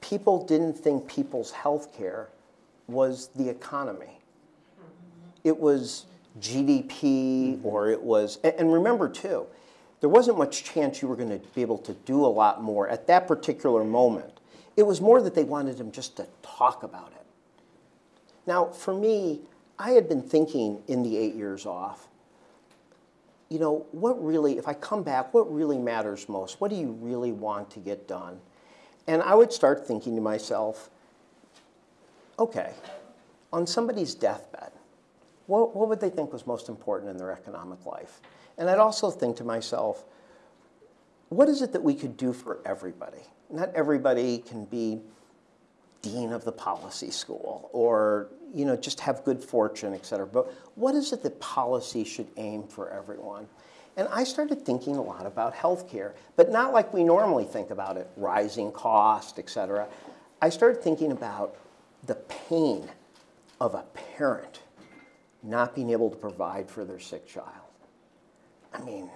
people didn't think people's health care was the economy mm-hmm. it was GDP mm-hmm. or it was, and remember too, there wasn't much chance you were going to be able to do a lot more at that particular moment. it was more that they wanted him just to talk about it. Now, for me, I had been thinking in the eight years off, you know, what really, if I come back, what really matters most? What do you really want to get done? And I would start thinking to myself, okay, on somebody's deathbed, what, what would they think was most important in their economic life? And I'd also think to myself, what is it that we could do for everybody? Not everybody can be dean of the policy school or you know just have good fortune, et cetera. But what is it that policy should aim for everyone? And I started thinking a lot about healthcare, but not like we normally think about it, rising cost, et cetera. I started thinking about the pain of a parent not being able to provide for their sick child. I mean,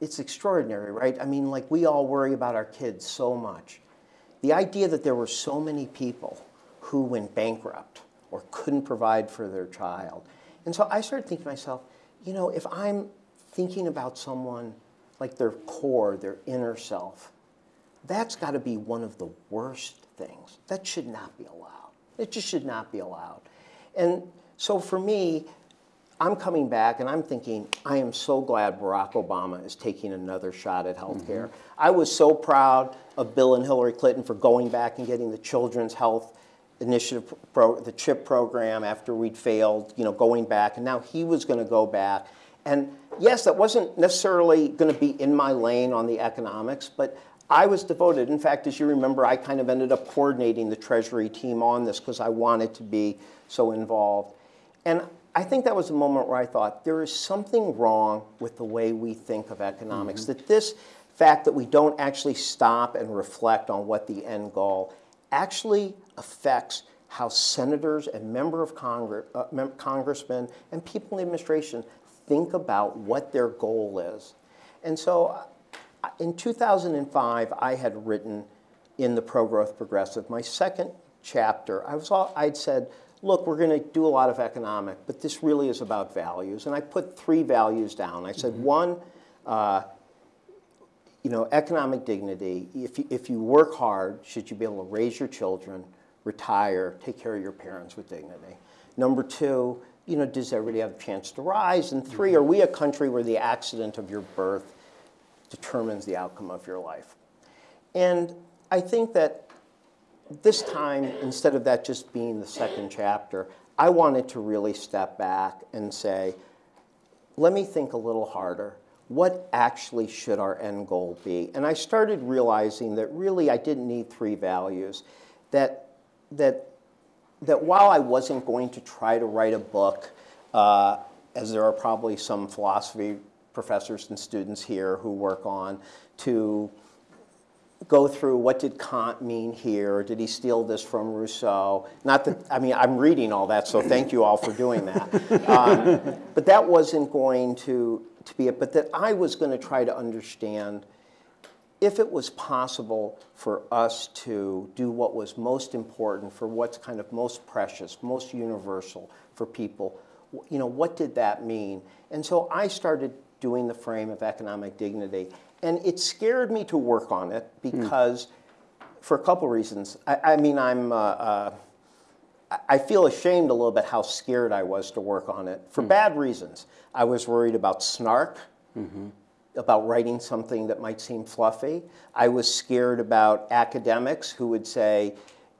it's extraordinary, right? I mean, like we all worry about our kids so much. The idea that there were so many people who went bankrupt or couldn't provide for their child. And so I started thinking to myself, you know, if I'm thinking about someone like their core, their inner self, that's got to be one of the worst things. That should not be allowed. It just should not be allowed. And so for me, I'm coming back and I'm thinking, I am so glad Barack Obama is taking another shot at health care. Mm-hmm. I was so proud of Bill and Hillary Clinton for going back and getting the Children's Health Initiative, pro, the CHIP program after we'd failed, you know, going back. And now he was going to go back. And yes, that wasn't necessarily going to be in my lane on the economics, but I was devoted. In fact, as you remember, I kind of ended up coordinating the Treasury team on this because I wanted to be so involved. And I think that was a moment where I thought there is something wrong with the way we think of economics. Mm -hmm. That this fact that we don't actually stop and reflect on what the end goal actually affects how senators and member of Congress, uh, congressmen and people in the administration think about what their goal is. And so in 2005, I had written in the Pro-Growth Progressive, my second chapter, I was all, I'd said, look, we're going to do a lot of economic, but this really is about values. And I put three values down. I said, mm -hmm. one, uh, you know, economic dignity. If you, if you work hard, should you be able to raise your children, retire, take care of your parents with dignity? Number two, you know, does everybody have a chance to rise? And 3 mm -hmm. are we a country where the accident of your birth determines the outcome of your life? And I think that this time, instead of that just being the second chapter, I wanted to really step back and say, let me think a little harder. What actually should our end goal be? And I started realizing that really I didn't need three values. That, that, that while I wasn't going to try to write a book, uh, as there are probably some philosophy professors and students here who work on, to go through what did Kant mean here? Did he steal this from Rousseau? Not that, I mean, I'm reading all that, so thank you all for doing that. Um, but that wasn't going to, to be it, but that I was going to try to understand if it was possible for us to do what was most important, for what's kind of most precious, most universal for people, you know, what did that mean? And so I started doing the frame of economic dignity. And it scared me to work on it because, mm. for a couple reasons. I, I mean, I'm, uh, uh, I feel ashamed a little bit how scared I was to work on it for mm. bad reasons. I was worried about snark, mm -hmm. about writing something that might seem fluffy. I was scared about academics who would say,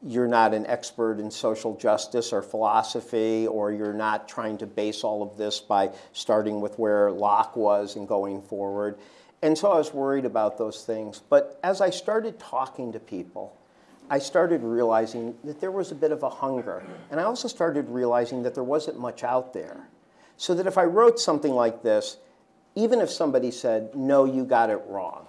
you're not an expert in social justice or philosophy, or you're not trying to base all of this by starting with where Locke was and going forward. And so I was worried about those things. But as I started talking to people, I started realizing that there was a bit of a hunger. And I also started realizing that there wasn't much out there. So that if I wrote something like this, even if somebody said, no, you got it wrong,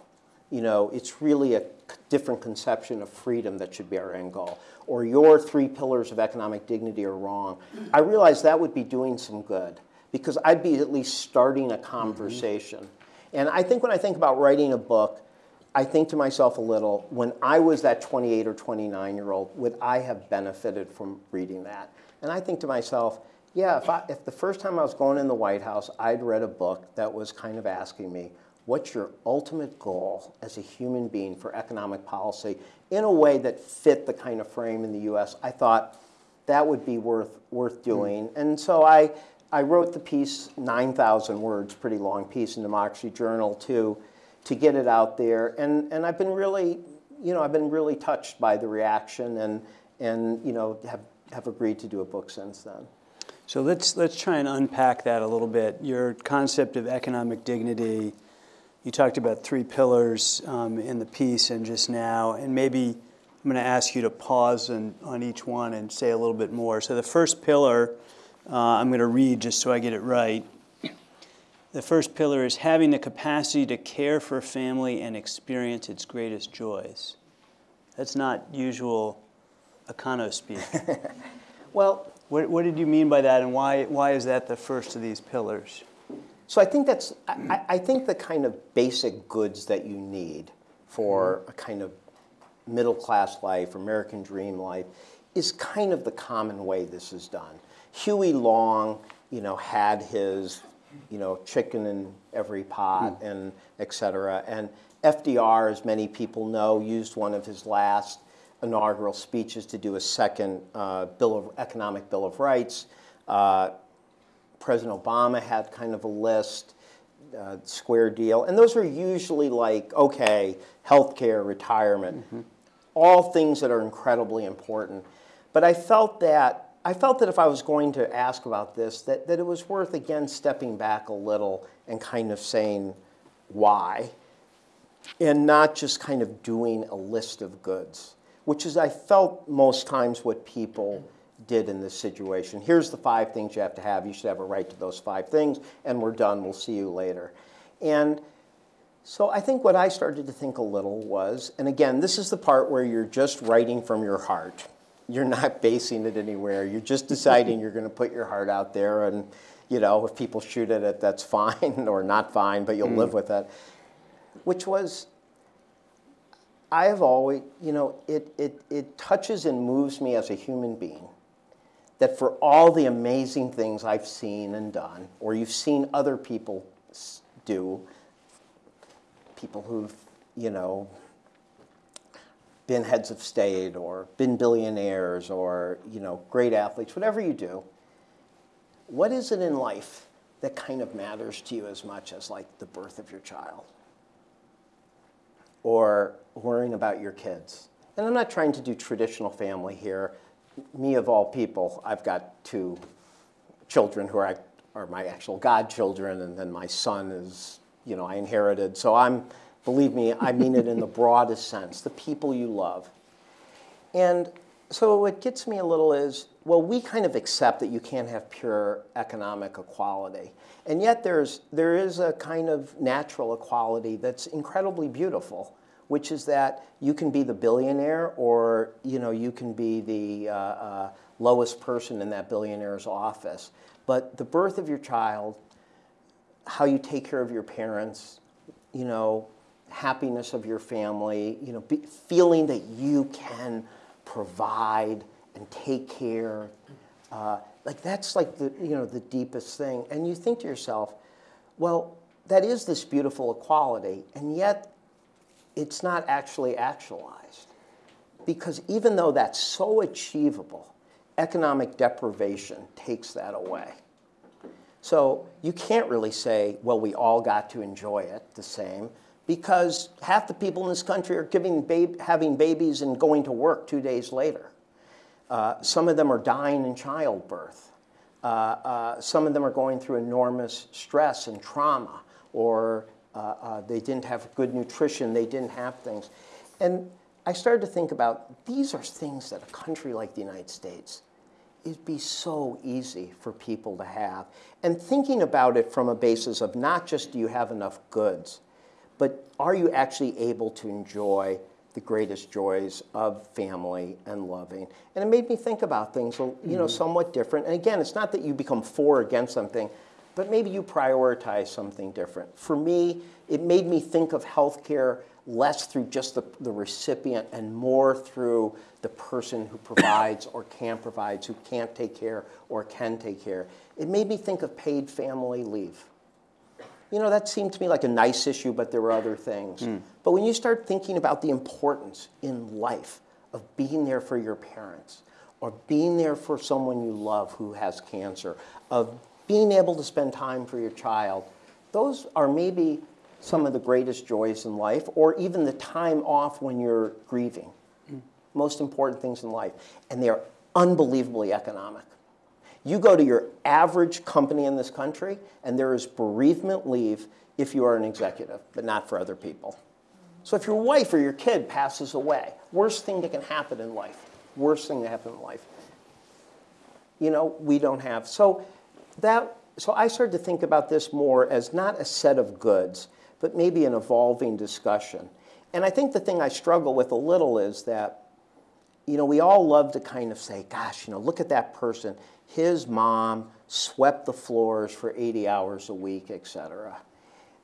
you know, it's really a different conception of freedom that should be our end goal, or your three pillars of economic dignity are wrong, I realized that would be doing some good because I'd be at least starting a conversation. Mm -hmm. And I think when I think about writing a book, I think to myself a little, when I was that 28 or 29 year old, would I have benefited from reading that? And I think to myself, yeah, if, I, if the first time I was going in the White House, I'd read a book that was kind of asking me, what's your ultimate goal as a human being for economic policy in a way that fit the kind of frame in the U.S., I thought that would be worth, worth hmm. doing. And so I, I wrote the piece, 9,000 words, pretty long piece in Democracy Journal to, to get it out there. And, and I've been really, you know, I've been really touched by the reaction and, and you know, have, have agreed to do a book since then. So let's, let's try and unpack that a little bit. Your concept of economic dignity, you talked about three pillars um, in the piece and just now, and maybe I'm going to ask you to pause and, on each one and say a little bit more. So the first pillar, uh, I'm going to read just so I get it right. The first pillar is having the capacity to care for family and experience its greatest joys. That's not usual econo speak. well, what, what did you mean by that, and why, why is that the first of these pillars? So I think that's, I, I think the kind of basic goods that you need for a kind of middle class life, American dream life, is kind of the common way this is done. Huey Long, you know, had his, you know, chicken in every pot mm. and et cetera. And FDR, as many people know, used one of his last inaugural speeches to do a second uh, bill of economic bill of rights. Uh, President Obama had kind of a list, uh, square deal, and those are usually like okay, healthcare, retirement, mm-hmm. all things that are incredibly important. But I felt that I felt that if I was going to ask about this, that, that it was worth again stepping back a little and kind of saying why, and not just kind of doing a list of goods which is, I felt, most times what people did in this situation. Here's the five things you have to have. You should have a right to those five things, and we're done. We'll see you later. And so I think what I started to think a little was, and again, this is the part where you're just writing from your heart. You're not basing it anywhere. You're just deciding you're going to put your heart out there, and you know, if people shoot at it, that's fine or not fine, but you'll mm. live with it. Which was I have always, you know, it, it, it touches and moves me as a human being that for all the amazing things I've seen and done, or you've seen other people do, people who've, you know, been heads of state or been billionaires or, you know, great athletes, whatever you do, what is it in life that kind of matters to you as much as like the birth of your child? or worrying about your kids. And I'm not trying to do traditional family here. Me of all people, I've got two children who are, are my actual godchildren, and then my son is, you know, I inherited. So I'm, believe me, I mean it in the broadest sense, the people you love. And so what gets me a little is, well, we kind of accept that you can't have pure economic equality. And yet there's, there is a kind of natural equality that's incredibly beautiful, which is that you can be the billionaire or you, know, you can be the uh, uh, lowest person in that billionaire's office. But the birth of your child, how you take care of your parents, you know, happiness of your family, you know, be, feeling that you can provide and take care. Uh, like that's like the you know the deepest thing. And you think to yourself, well, that is this beautiful equality, and yet it's not actually actualized. Because even though that's so achievable, economic deprivation takes that away. So you can't really say, well, we all got to enjoy it the same, because half the people in this country are giving bab having babies and going to work two days later. Uh, some of them are dying in childbirth. Uh, uh, some of them are going through enormous stress and trauma, or uh, uh, they didn't have good nutrition, they didn't have things. And I started to think about these are things that a country like the United States, it'd be so easy for people to have. And thinking about it from a basis of not just do you have enough goods, but are you actually able to enjoy the greatest joys of family and loving. And it made me think about things, you know, mm-hmm. somewhat different. And again, it's not that you become for or against something, but maybe you prioritize something different. For me, it made me think of healthcare less through just the, the recipient and more through the person who provides or can provide, who can't take care or can take care. It made me think of paid family leave. You know, that seemed to me like a nice issue, but there were other things. Hmm. But when you start thinking about the importance in life of being there for your parents, or being there for someone you love who has cancer, of being able to spend time for your child, those are maybe some of the greatest joys in life, or even the time off when you're grieving. Hmm. Most important things in life. And they are unbelievably economic. You go to your average company in this country, and there is bereavement leave if you are an executive, but not for other people. So if your wife or your kid passes away, worst thing that can happen in life, worst thing that happen in life. You know, we don't have. So that so I started to think about this more as not a set of goods, but maybe an evolving discussion. And I think the thing I struggle with a little is that, you know, we all love to kind of say, gosh, you know, look at that person. His mom swept the floors for 80 hours a week, et cetera.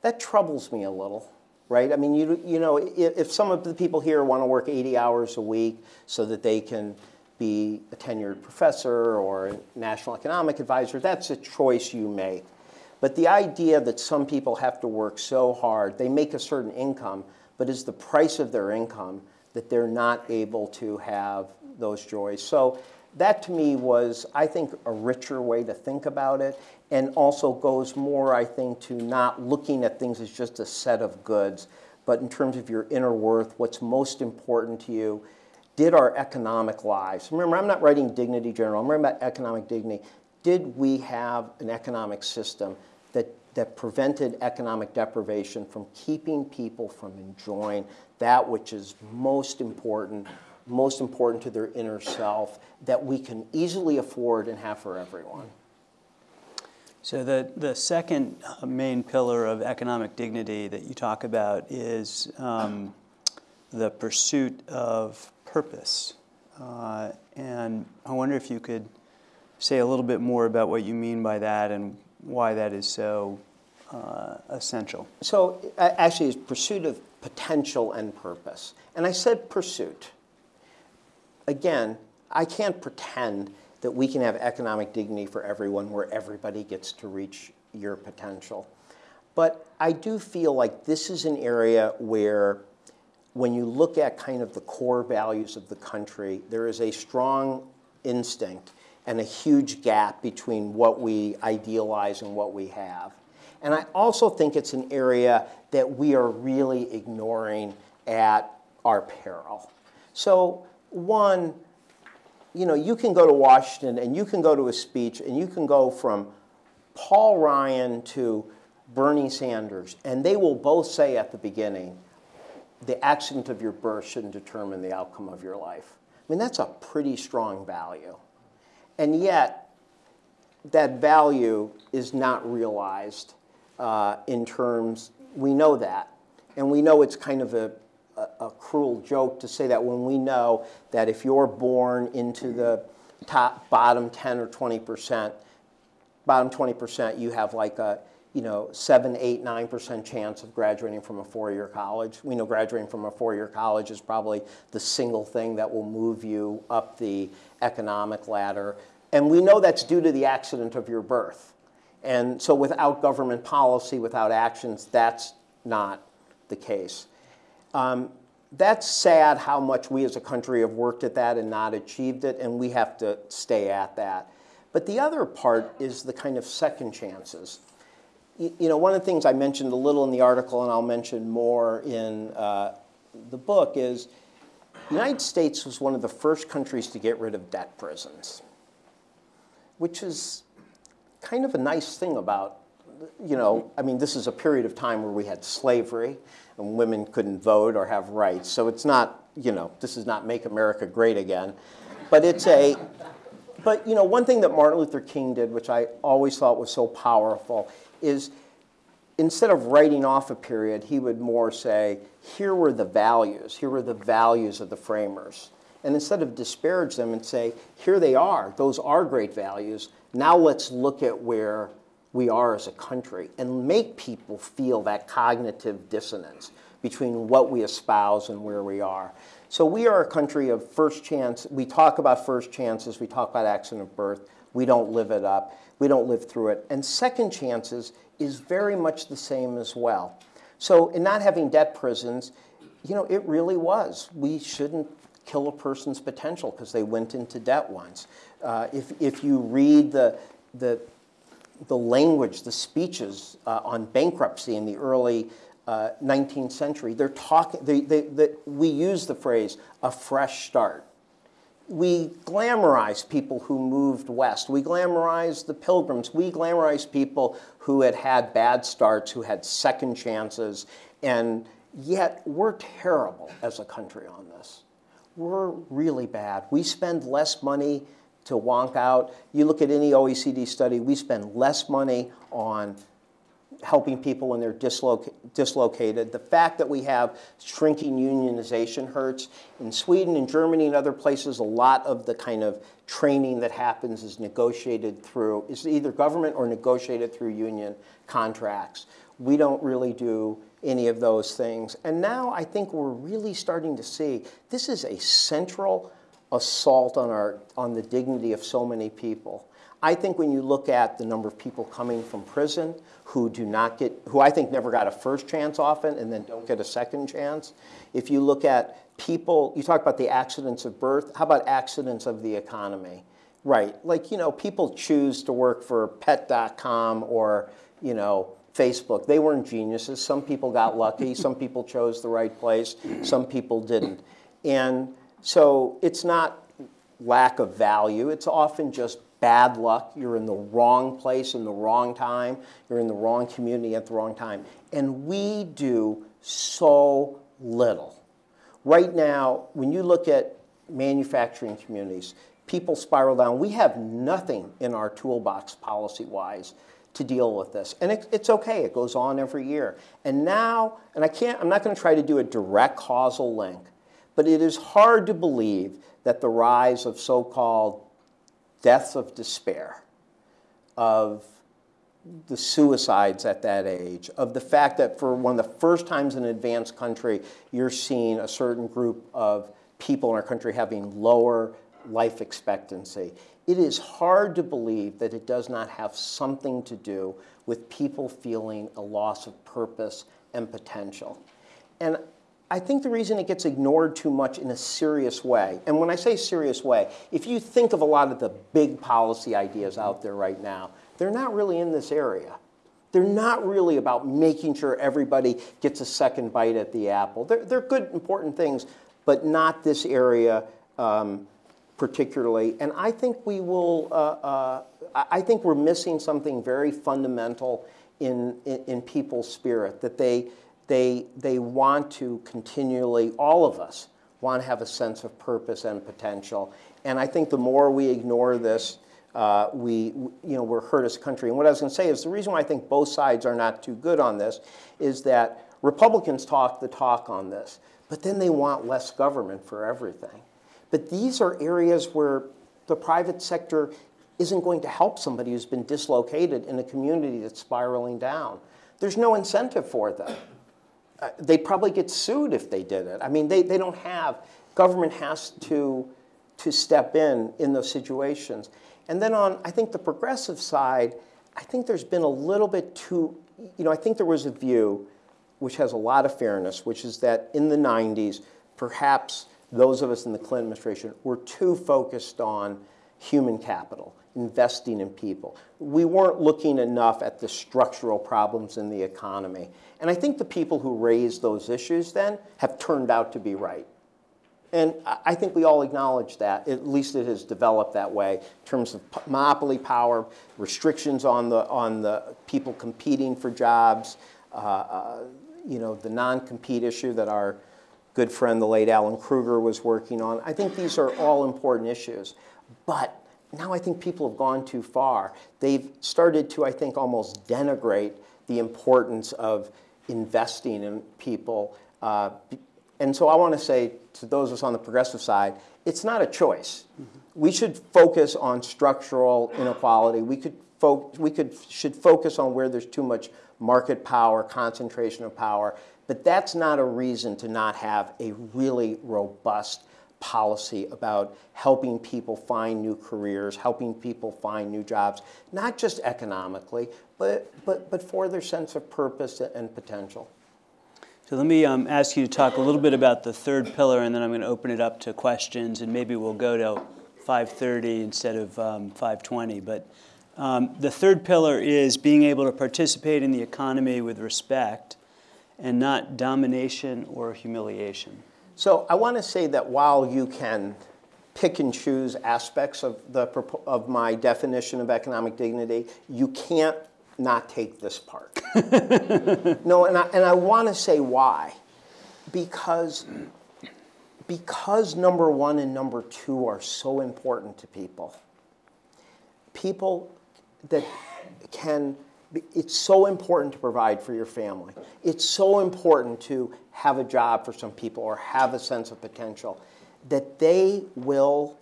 That troubles me a little right? I mean, you, you know, if, if some of the people here want to work 80 hours a week so that they can be a tenured professor or a national economic advisor, that's a choice you make. But the idea that some people have to work so hard, they make a certain income, but is the price of their income that they're not able to have those joys. So that to me was, I think, a richer way to think about it, and also goes more, I think, to not looking at things as just a set of goods, but in terms of your inner worth, what's most important to you. Did our economic lives, remember, I'm not writing dignity general, I'm writing about economic dignity. Did we have an economic system that, that prevented economic deprivation from keeping people from enjoying that which is most important most important to their inner self that we can easily afford and have for everyone. So the, the second uh, main pillar of economic dignity that you talk about is um, the pursuit of purpose. Uh, and I wonder if you could say a little bit more about what you mean by that and why that is so uh, essential. So actually, it's pursuit of potential and purpose. And I said pursuit again, I can't pretend that we can have economic dignity for everyone where everybody gets to reach your potential. But I do feel like this is an area where when you look at kind of the core values of the country, there is a strong instinct and a huge gap between what we idealize and what we have. And I also think it's an area that we are really ignoring at our peril. So one, you know, you can go to Washington and you can go to a speech and you can go from Paul Ryan to Bernie Sanders, and they will both say at the beginning, the accident of your birth shouldn't determine the outcome of your life. I mean, that's a pretty strong value. And yet, that value is not realized uh, in terms, we know that. And we know it's kind of a a, a cruel joke to say that when we know that if you're born into the top bottom 10 or 20 percent, bottom 20 percent, you have like a you know, seven, eight, nine percent chance of graduating from a four-year college. We know graduating from a four-year college is probably the single thing that will move you up the economic ladder. And we know that's due to the accident of your birth. And so without government policy, without actions, that's not the case. Um, that's sad how much we as a country have worked at that and not achieved it, and we have to stay at that. But the other part is the kind of second chances. You, you know, one of the things I mentioned a little in the article, and I'll mention more in uh, the book, is the United States was one of the first countries to get rid of debt prisons, which is kind of a nice thing about, you know, I mean, this is a period of time where we had slavery and women couldn't vote or have rights. So it's not, you know, this is not make America great again. But it's a, but you know, one thing that Martin Luther King did, which I always thought was so powerful, is instead of writing off a period, he would more say, here were the values, here were the values of the framers. And instead of disparage them and say, here they are, those are great values, now let's look at where we are as a country and make people feel that cognitive dissonance between what we espouse and where we are. So we are a country of first chance. We talk about first chances. We talk about accident of birth. we don't live it up, we don't live through it. And second chances is very much the same as well. So in not having debt prisons, you know, it really was. We shouldn't kill a person's potential because they went into debt once. Uh, if, if you read the, the, the language, the speeches uh, on bankruptcy in the early uh, 19th century, they're talking, they, they, they, we use the phrase a fresh start. We glamorize people who moved west. We glamorize the pilgrims. We glamorize people who had had bad starts, who had second chances, and yet we're terrible as a country on this. We're really bad. We spend less money to wonk out. You look at any OECD study, we spend less money on helping people when they're disloc dislocated. The fact that we have shrinking unionization hurts. In Sweden and Germany and other places, a lot of the kind of training that happens is negotiated through, is either government or negotiated through union contracts. We don't really do any of those things. And now I think we're really starting to see this is a central assault on, our, on the dignity of so many people. I think when you look at the number of people coming from prison who do not get, who I think never got a first chance often and then don't get a second chance, if you look at people, you talk about the accidents of birth, how about accidents of the economy? Right, like, you know, people choose to work for pet.com or, you know, Facebook. They weren't geniuses. Some people got lucky. Some people chose the right place. Some people didn't. And so it's not lack of value. It's often just bad luck. You're in the wrong place in the wrong time. You're in the wrong community at the wrong time. And we do so little. Right now, when you look at manufacturing communities, people spiral down. We have nothing in our toolbox policy-wise to deal with this. And it, it's okay, it goes on every year. And now, and I can't, I'm not going to try to do a direct causal link, but it is hard to believe that the rise of so-called deaths of despair, of the suicides at that age, of the fact that for one of the first times in an advanced country, you're seeing a certain group of people in our country having lower life expectancy. It is hard to believe that it does not have something to do with people feeling a loss of purpose and potential. And I think the reason it gets ignored too much in a serious way, and when I say serious way, if you think of a lot of the big policy ideas out there right now, they're not really in this area. They're not really about making sure everybody gets a second bite at the apple. They're, they're good, important things, but not this area um, particularly. And I think we will, uh, uh, I think we're missing something very fundamental in, in, in, people's spirit, that they, they, they want to continually, all of us, want to have a sense of purpose and potential. And I think the more we ignore this, uh, we, you know, we're hurt as a country. And what I was going to say is the reason why I think both sides are not too good on this is that Republicans talk the talk on this, but then they want less government for everything. But these are areas where the private sector isn't going to help somebody who's been dislocated in a community that's spiraling down. There's no incentive for them. Uh, they'd probably get sued if they did it. I mean, they, they don't have, government has to, to step in in those situations. And then on, I think the progressive side, I think there's been a little bit too, you know, I think there was a view which has a lot of fairness, which is that in the 90s, perhaps those of us in the Clinton administration were too focused on human capital, investing in people. We weren't looking enough at the structural problems in the economy. And I think the people who raised those issues then have turned out to be right. And I think we all acknowledge that. At least it has developed that way in terms of monopoly power, restrictions on the, on the people competing for jobs, uh, uh, you know, the non-compete issue that our good friend, the late Alan Krueger, was working on. I think these are all important issues. But now I think people have gone too far. They've started to, I think, almost denigrate the importance of investing in people. Uh, and so I want to say to those of us on the progressive side, it's not a choice. Mm -hmm. We should focus on structural inequality. We could, we could should focus on where there's too much market power, concentration of power. But that's not a reason to not have a really robust policy about helping people find new careers, helping people find new jobs, not just economically, but, but, but for their sense of purpose and potential. So let me um, ask you to talk a little bit about the third pillar, and then I'm going to open it up to questions, and maybe we'll go to 5:30 instead of um, 5:20. But um, the third pillar is being able to participate in the economy with respect, and not domination or humiliation. So I want to say that while you can pick and choose aspects of, the, of my definition of economic dignity, you can't not take this part. no, and I, and I want to say why. Because, because number one and number two are so important to people. People that can it's so important to provide for your family. It's so important to have a job for some people or have a sense of potential that they will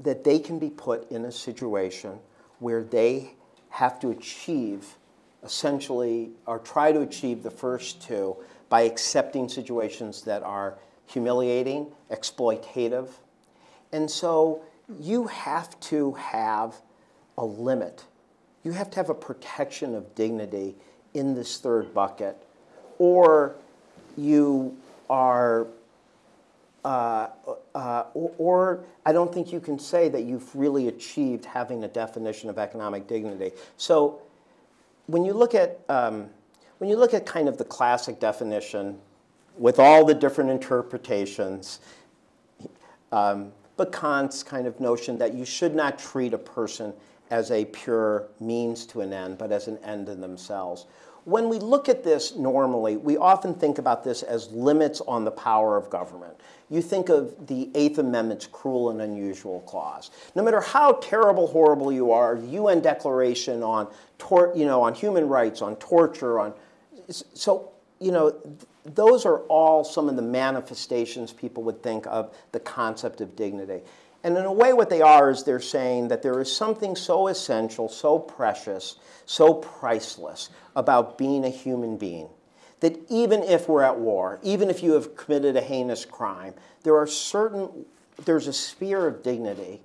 that they can be put in a situation where they have to achieve essentially or try to achieve the first two by accepting situations that are humiliating, exploitative. And so you have to have a limit you have to have a protection of dignity in this third bucket, or you are, uh, uh, or, or, I don't think you can say that you've really achieved having a definition of economic dignity. So when you look at, um, when you look at kind of the classic definition with all the different interpretations, um, but Kant's kind of notion that you should not treat a person as a pure means to an end, but as an end in themselves. When we look at this normally, we often think about this as limits on the power of government. You think of the Eighth Amendment's cruel and unusual clause. No matter how terrible, horrible you are, UN Declaration on, you know, on human rights, on torture, on so you know, those are all some of the manifestations people would think of the concept of dignity. And in a way, what they are is they're saying that there is something so essential, so precious, so priceless about being a human being that even if we're at war, even if you have committed a heinous crime, there are certain, there's a sphere of dignity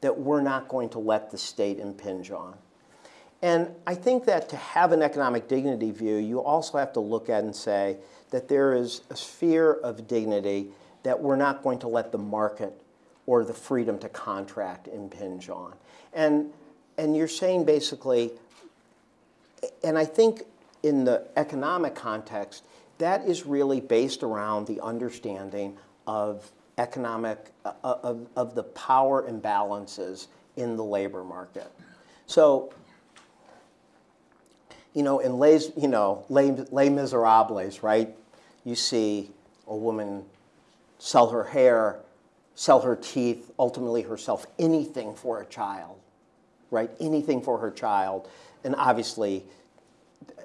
that we're not going to let the state impinge on. And I think that to have an economic dignity view, you also have to look at and say that there is a sphere of dignity that we're not going to let the market or the freedom to contract impinge on. And, and you're saying basically, and I think in the economic context, that is really based around the understanding of economic, uh, of, of the power imbalances in the labor market. So, you know, in Les, you know, Les, Les Miserables, right? You see a woman sell her hair sell her teeth, ultimately herself, anything for a child, right? Anything for her child. And obviously,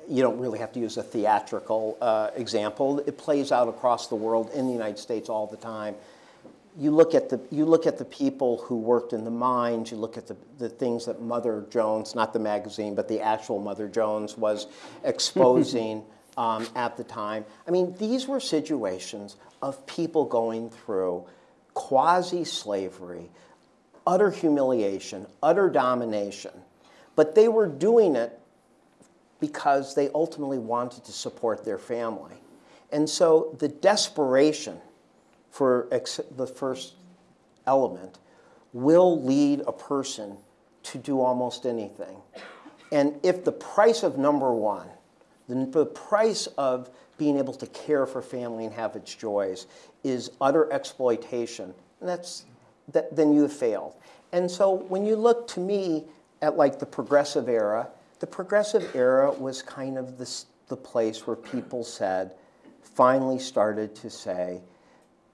you don't really have to use a theatrical uh, example. It plays out across the world in the United States all the time. You look at the, you look at the people who worked in the mines, you look at the, the things that Mother Jones, not the magazine, but the actual Mother Jones was exposing um, at the time. I mean, these were situations of people going through quasi slavery, utter humiliation, utter domination. But they were doing it because they ultimately wanted to support their family. And so the desperation for the first element will lead a person to do almost anything. And if the price of number one, the price of being able to care for family and have its joys is utter exploitation, and that's, that, then you have failed. And so when you look to me at like the progressive era, the progressive era was kind of this, the place where people said, finally started to say,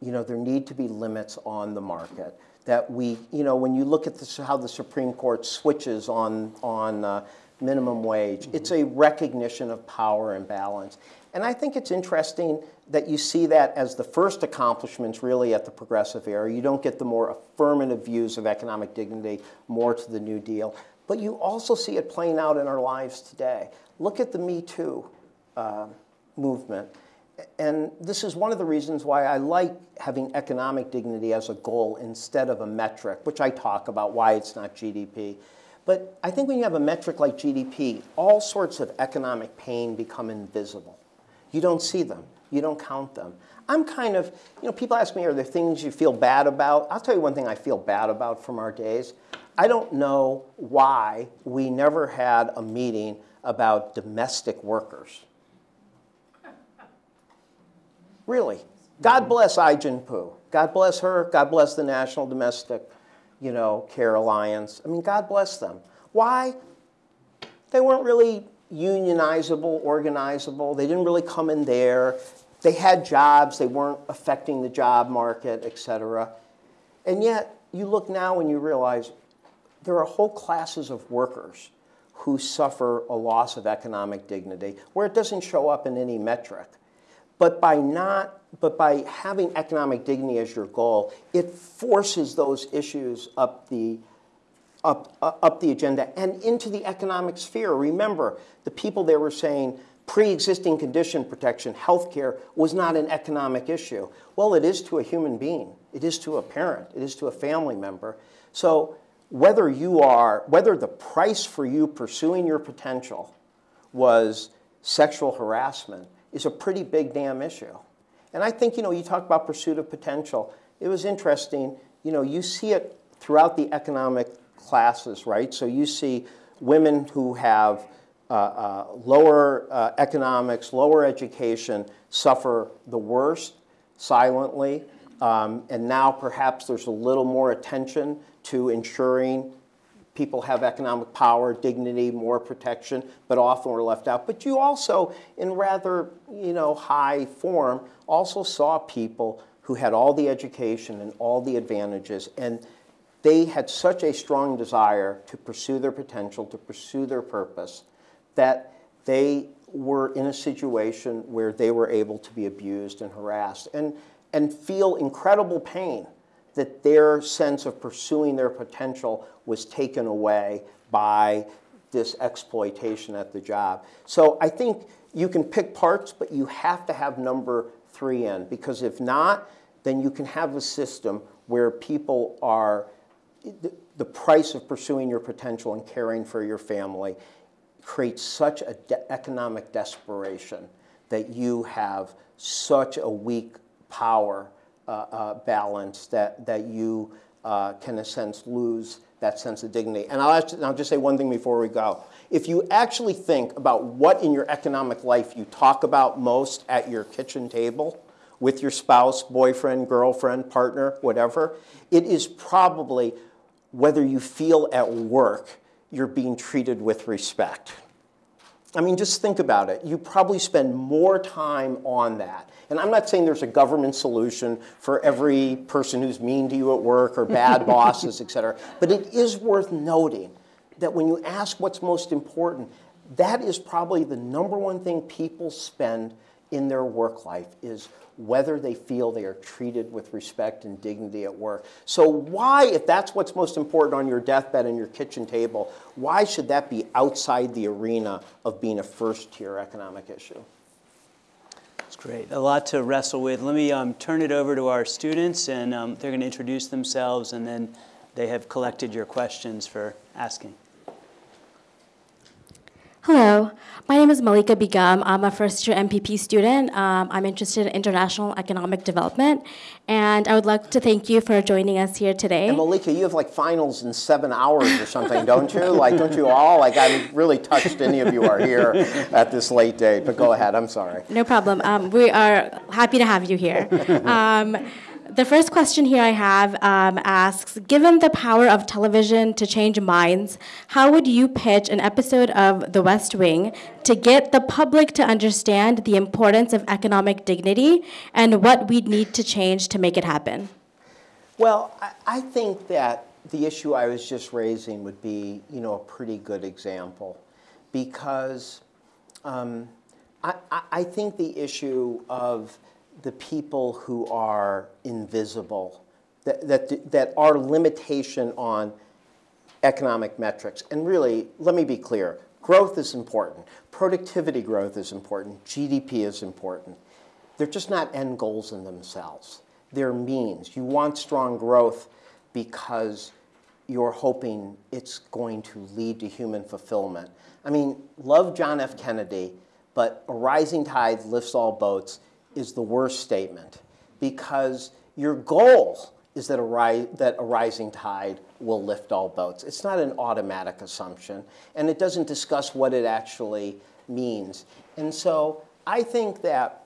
you know, there need to be limits on the market. That we, you know, when you look at this, how the Supreme Court switches on, on uh, minimum wage, mm -hmm. it's a recognition of power and balance. And I think it's interesting that you see that as the first accomplishments really at the progressive era. You don't get the more affirmative views of economic dignity more to the New Deal. But you also see it playing out in our lives today. Look at the Me Too uh, movement. and this is one of the reasons why I like having economic dignity as a goal instead of a metric, which I talk about why it's not GDP. But I think when you have a metric like GDP, all sorts of economic pain become invisible. You don't see them. You don't count them. I'm kind of, you know, people ask me, are there things you feel bad about? I'll tell you one thing I feel bad about from our days. I don't know why we never had a meeting about domestic workers. Really. God bless Ai-jen Poo. God bless her. God bless the National Domestic you know, Care Alliance. I mean, God bless them. Why? They weren't really unionizable, organizable. They didn't really come in there. They had jobs. They weren't affecting the job market, et cetera. And yet, you look now and you realize there are whole classes of workers who suffer a loss of economic dignity where it doesn't show up in any metric. But by not but by having economic dignity as your goal, it forces those issues up the up, uh, up the agenda and into the economic sphere. Remember, the people there were saying pre-existing condition protection, health care, was not an economic issue. Well, it is to a human being. It is to a parent. It is to a family member. So whether you are, whether the price for you pursuing your potential was sexual harassment is a pretty big damn issue. And I think, you know, you talk about pursuit of potential. It was interesting, you know, you see it throughout the economic classes, right? So you see women who have uh, uh, lower uh, economics, lower education suffer the worst silently. Um, and now perhaps there's a little more attention to ensuring people have economic power, dignity, more protection, but often were left out. But you also, in rather you know, high form, also saw people who had all the education and all the advantages, and they had such a strong desire to pursue their potential, to pursue their purpose, that they were in a situation where they were able to be abused and harassed and, and feel incredible pain that their sense of pursuing their potential was taken away by this exploitation at the job. So I think you can pick parts, but you have to have number three in, because if not, then you can have a system where people are, the price of pursuing your potential and caring for your family creates such an de economic desperation that you have such a weak power uh, uh, balance that, that you uh, can, in a sense, lose that sense of dignity. And I'll, actually, I'll just say one thing before we go. If you actually think about what in your economic life you talk about most at your kitchen table, with your spouse, boyfriend, girlfriend, partner, whatever, it is probably whether you feel at work you're being treated with respect. I mean, just think about it. You probably spend more time on that and I'm not saying there's a government solution for every person who's mean to you at work or bad bosses, et cetera. But it is worth noting that when you ask what's most important, that is probably the number one thing people spend in their work life is whether they feel they are treated with respect and dignity at work. So why, if that's what's most important on your deathbed and your kitchen table, why should that be outside the arena of being a first-tier economic issue? That's great, a lot to wrestle with. Let me um, turn it over to our students, and um, they're going to introduce themselves, and then they have collected your questions for asking. Hello, my name is Malika Begum. I'm a first year MPP student. Um, I'm interested in international economic development, and I would like to thank you for joining us here today. And Malika, you have like finals in seven hours or something, don't you? Like, don't you all? Like, I'm really touched any of you are here at this late date, but go ahead, I'm sorry. No problem. Um, we are happy to have you here. Um, the first question here I have um, asks Given the power of television to change minds, how would you pitch an episode of The West Wing to get the public to understand the importance of economic dignity and what we'd need to change to make it happen? Well, I, think that the issue I was just raising would be, you know, a pretty good example because um, I, I think the issue of the people who are invisible, that, that, that are limitation on economic metrics. And really, let me be clear, growth is important. Productivity growth is important. GDP is important. they're just not end goals in themselves. They're means. You want strong growth because you're hoping it's going to lead to human fulfillment. I mean, love John F. Kennedy, but a rising tide lifts all boats is the worst statement because your goal is that a, ri- that a rising tide will lift all boats. It's not an automatic assumption, and it doesn't discuss what it actually means. And so I think that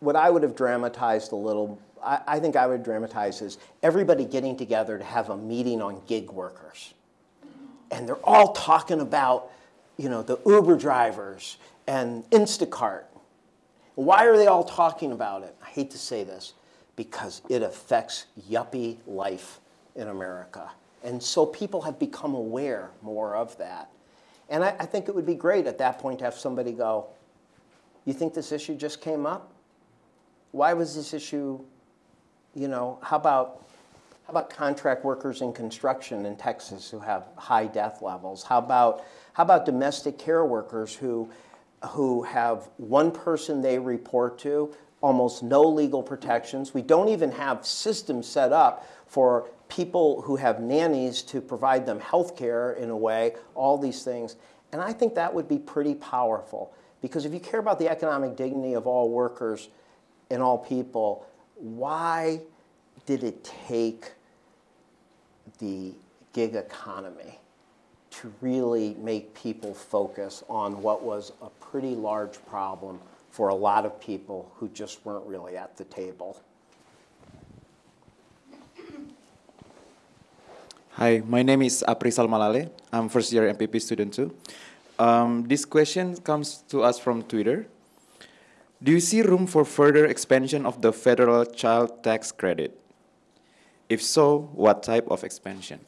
what I would have dramatized a little, I, I think I would dramatize is everybody getting together to have a meeting on gig workers. And they're all talking about, you know, the Uber drivers and Instacart. Why are they all talking about it? I hate to say this, because it affects yuppie life in America. And so people have become aware more of that. And I, I think it would be great at that point to have somebody go, You think this issue just came up? Why was this issue, you know, how about how about contract workers in construction in Texas who have high death levels? How about, how about domestic care workers who, who have one person they report to, almost no legal protections? We don't even have systems set up for people who have nannies to provide them health care in a way, all these things. And I think that would be pretty powerful because if you care about the economic dignity of all workers and all people, why did it take the gig economy to really make people focus on what was a pretty large problem for a lot of people who just weren't really at the table. Hi, my name is Aprisal Malale. I'm first year MPP student too. Um, this question comes to us from Twitter. Do you see room for further expansion of the federal child tax credit? If so, what type of expansion?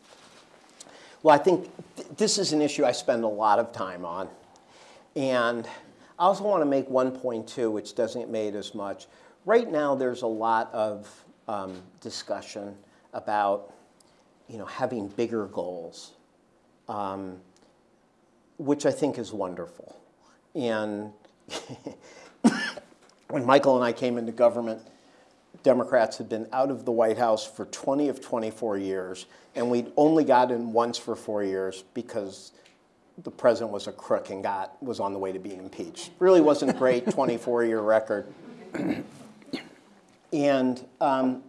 Well, I think th- this is an issue I spend a lot of time on. And I also want to make one point, too, which doesn't get made as much. Right now, there's a lot of um, discussion about you know, having bigger goals, um, which I think is wonderful. And when Michael and I came into government, Democrats had been out of the White House for 20 of 24 years, and we'd only got in once for four years because the president was a crook and got was on the way to being impeached. Really wasn't a great 24-year record. and um,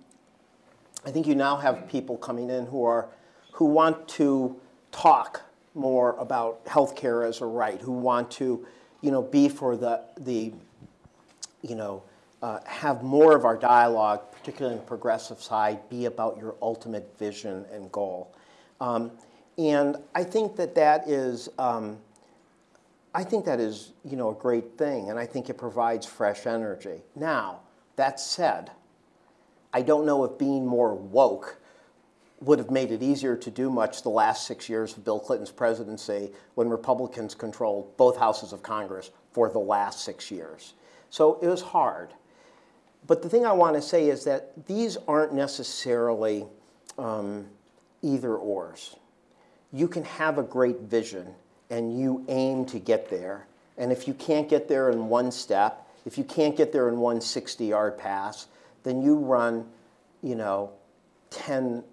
I think you now have people coming in who are who want to talk more about health care as a right, who want to, you know, be for the the, you know, uh, have more of our dialogue, particularly on the progressive side, be about your ultimate vision and goal. Um, and I think that that is, um, I think that is, you know, a great thing, and I think it provides fresh energy. Now, that said, I don't know if being more woke would have made it easier to do much the last six years of Bill Clinton's presidency when Republicans controlled both houses of Congress for the last six years. So it was hard. But the thing I want to say is that these aren't necessarily um, either ors. You can have a great vision and you aim to get there. And if you can't get there in one step, if you can't get there in one 60 yard pass, then you run, you know, 10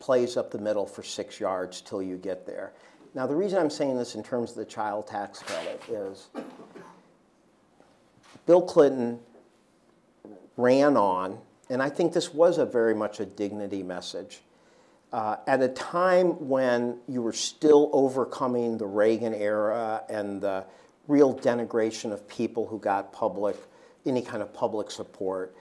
plays up the middle for six yards till you get there. Now, the reason I'm saying this in terms of the child tax credit is Bill Clinton ran on, and I think this was a very much a dignity message. Uh, at a time when you were still overcoming the Reagan era and the real denigration of people who got public, any kind of public support,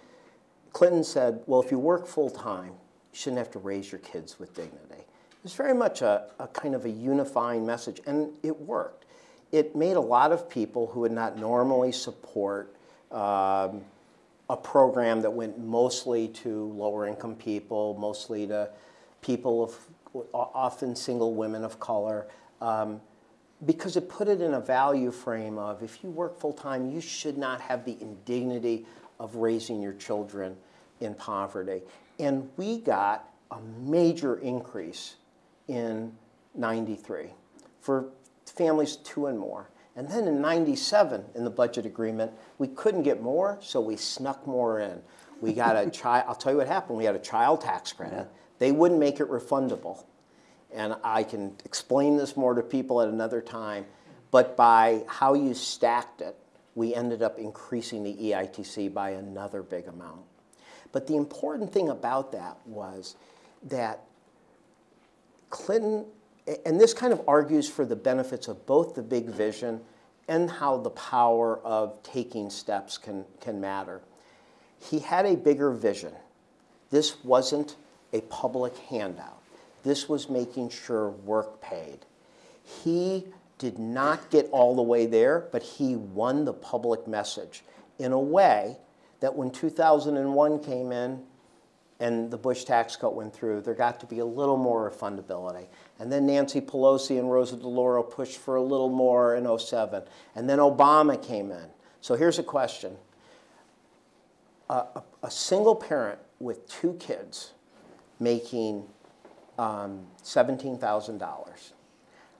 Clinton said, well, if you work full time, you shouldn't have to raise your kids with dignity. It was very much a, a kind of a unifying message, and it worked. It made a lot of people who would not normally support um, a program that went mostly to lower income people, mostly to people of often single women of color, um, because it put it in a value frame of if you work full time, you should not have the indignity of raising your children in poverty. And we got a major increase in 93 for families two and more. And then in 97, in the budget agreement, we couldn't get more, so we snuck more in. We got a child, I'll tell you what happened. We had a child tax credit. They wouldn't make it refundable. And I can explain this more to people at another time. But by how you stacked it, we ended up increasing the EITC by another big amount. But the important thing about that was that Clinton, and this kind of argues for the benefits of both the big vision and how the power of taking steps can, can matter. He had a bigger vision. This wasn't a public handout. This was making sure work paid. He did not get all the way there, but he won the public message in a way that when 2001 came in and the Bush tax cut went through, there got to be a little more refundability. And then Nancy Pelosi and Rosa DeLauro pushed for a little more in 07. And then Obama came in. So here's a question. A, a, single parent with two kids making um, $17,000,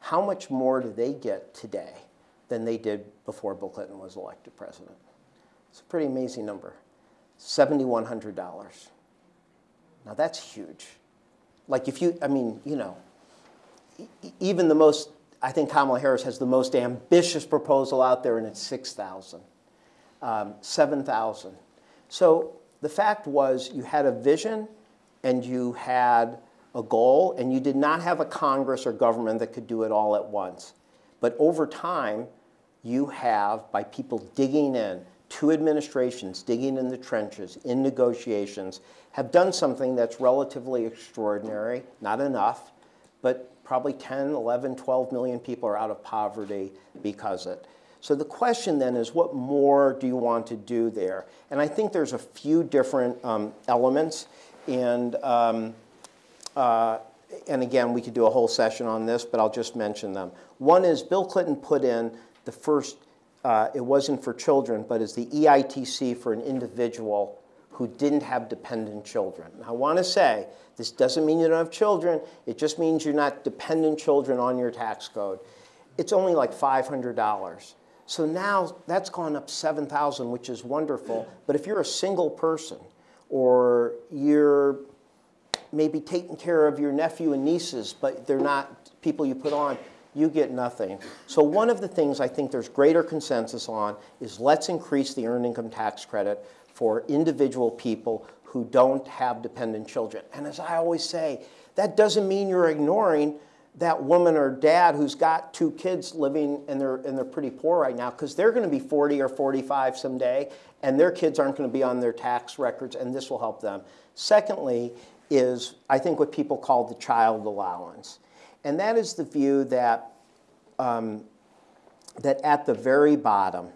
how much more do they get today than they did before Bill Clinton was elected president? It's a pretty amazing number $7,100. Now that's huge. Like if you, I mean, you know, even the most, I think Kamala Harris has the most ambitious proposal out there, and it's 6,000, um, 7,000. So the fact was you had a vision and you had a goal, and you did not have a Congress or government that could do it all at once. But over time, you have, by people digging in, two administrations digging in the trenches in negotiations, have done something that's relatively extraordinary, not enough, but probably 10, 11, 12 million people are out of poverty because of it. So the question then is, what more do you want to do there? And I think there's a few different um, elements, and um, uh, and again, we could do a whole session on this, but I'll just mention them. One is Bill Clinton put in the first, uh, it wasn't for children, but is the EITC for an individual who didn't have dependent children. I want to say, this doesn't mean you don't have children, it just means you're not dependent children on your tax code. It's only like $500. So now that's gone up 7,000, which is wonderful. But if you're a single person, or you're maybe taking care of your nephew and nieces, but they're not people you put on, you get nothing. So one of the things I think there's greater consensus on is let's increase the earned income tax credit for individual people who don't have dependent children. And as I always say, that doesn't mean you're ignoring that woman or dad who's got two kids living and they're, and they're pretty poor right now because they're going to be 40 or 45 someday and their kids aren't going to be on their tax records and this will help them. Secondly, is I think what people call the child allowance. And that is the view that, um, that at the very bottom,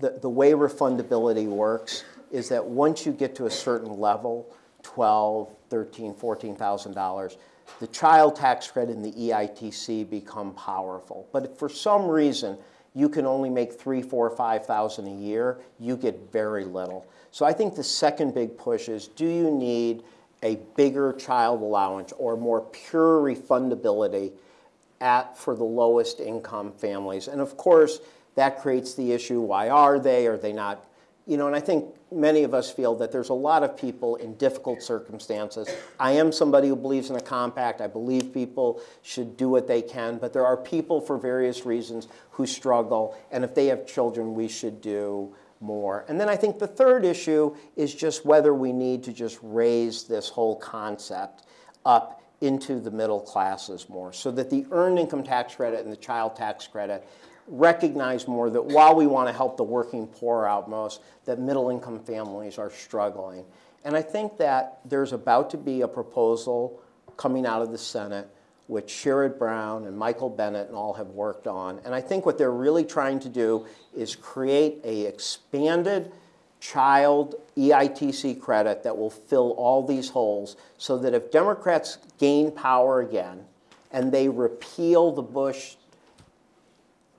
the, the way refundability works is that once you get to a certain level, 12, 13, 14,000 dollars, the child tax credit and the EITC become powerful. But if for some reason you can only make three, four, five thousand a year, you get very little. So I think the second big push is: Do you need a bigger child allowance or more pure refundability at for the lowest income families? And of course, that creates the issue: Why are they? Are they not? You know, and I think many of us feel that there's a lot of people in difficult circumstances. I am somebody who believes in a compact. I believe people should do what they can, but there are people for various reasons who struggle, and if they have children, we should do more. And then I think the third issue is just whether we need to just raise this whole concept up into the middle classes more so that the earned income tax credit and the child tax credit recognize more that while we want to help the working poor out most, that middle income families are struggling. And I think that there's about to be a proposal coming out of the Senate which Sherrod Brown and Michael Bennet and all have worked on. And I think what they're really trying to do is create a expanded child EITC credit that will fill all these holes so that if Democrats gain power again and they repeal the Bush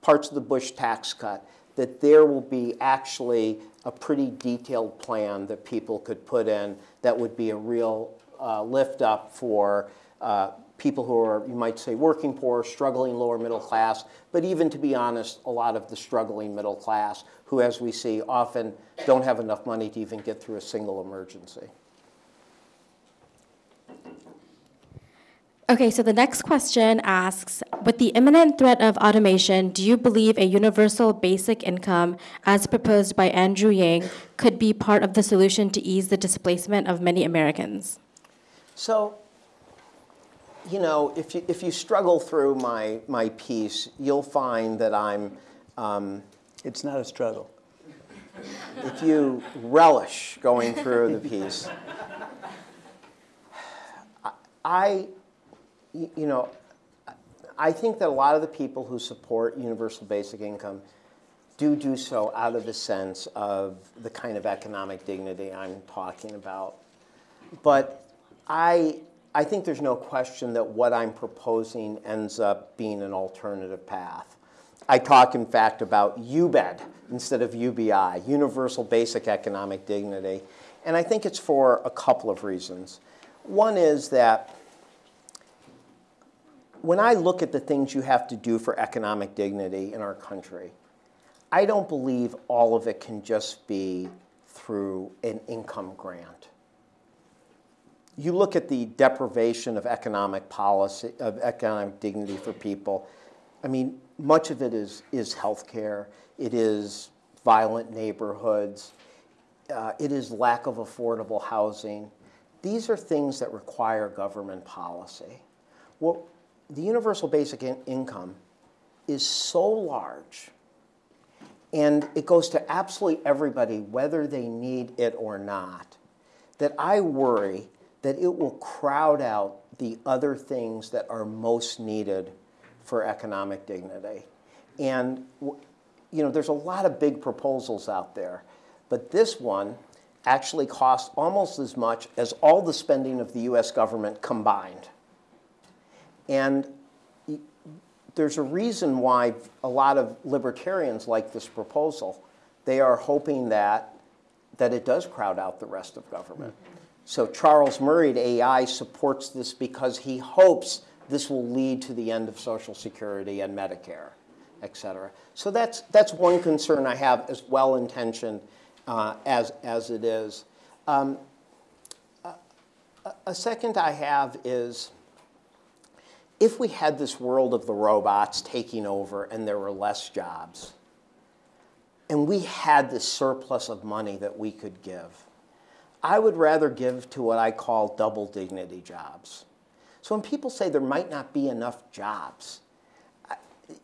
parts of the Bush tax cut, that there will be actually a pretty detailed plan that people could put in that would be a real uh, lift up for uh, people who are, you might say, working poor, struggling lower middle class, but even to be honest, a lot of the struggling middle class who, as we see, often don't have enough money to even get through a single emergency. Okay, so the next question asks With the imminent threat of automation, do you believe a universal basic income, as proposed by Andrew Yang, could be part of the solution to ease the displacement of many Americans? So, you know, if you, if you struggle through my, my piece, you'll find that I'm, um, It's not a struggle. if you relish going through the piece, I, you know, I think that a lot of the people who support universal basic income do do so out of the sense of the kind of economic dignity I'm talking about. But I, I think there's no question that what I'm proposing ends up being an alternative path. I talk, in fact, about UBED instead of UBI, Universal Basic Economic Dignity. And I think it's for a couple of reasons. One is that when I look at the things you have to do for economic dignity in our country, I don't believe all of it can just be through an income grant. You look at the deprivation of economic policy, of economic dignity for people. I mean, much of it is, is healthcare, it is violent neighborhoods, uh, it is lack of affordable housing. These are things that require government policy. Well, the universal basic in- income is so large and it goes to absolutely everybody, whether they need it or not, that I worry that it will crowd out the other things that are most needed for economic dignity. And you know, there's a lot of big proposals out there, but this one actually costs almost as much as all the spending of the US government combined. And there's a reason why a lot of libertarians like this proposal. They are hoping that, that it does crowd out the rest of government. So Charles Murray at AEI supports this because he hopes this will lead to the end of Social Security and Medicare, et cetera. So that's, that's one concern I have, as well intentioned uh, as, as it is. Um, a, a second I have is if we had this world of the robots taking over and there were less jobs, and we had this surplus of money that we could give, I would rather give to what I call double dignity jobs. So when people say there might not be enough jobs,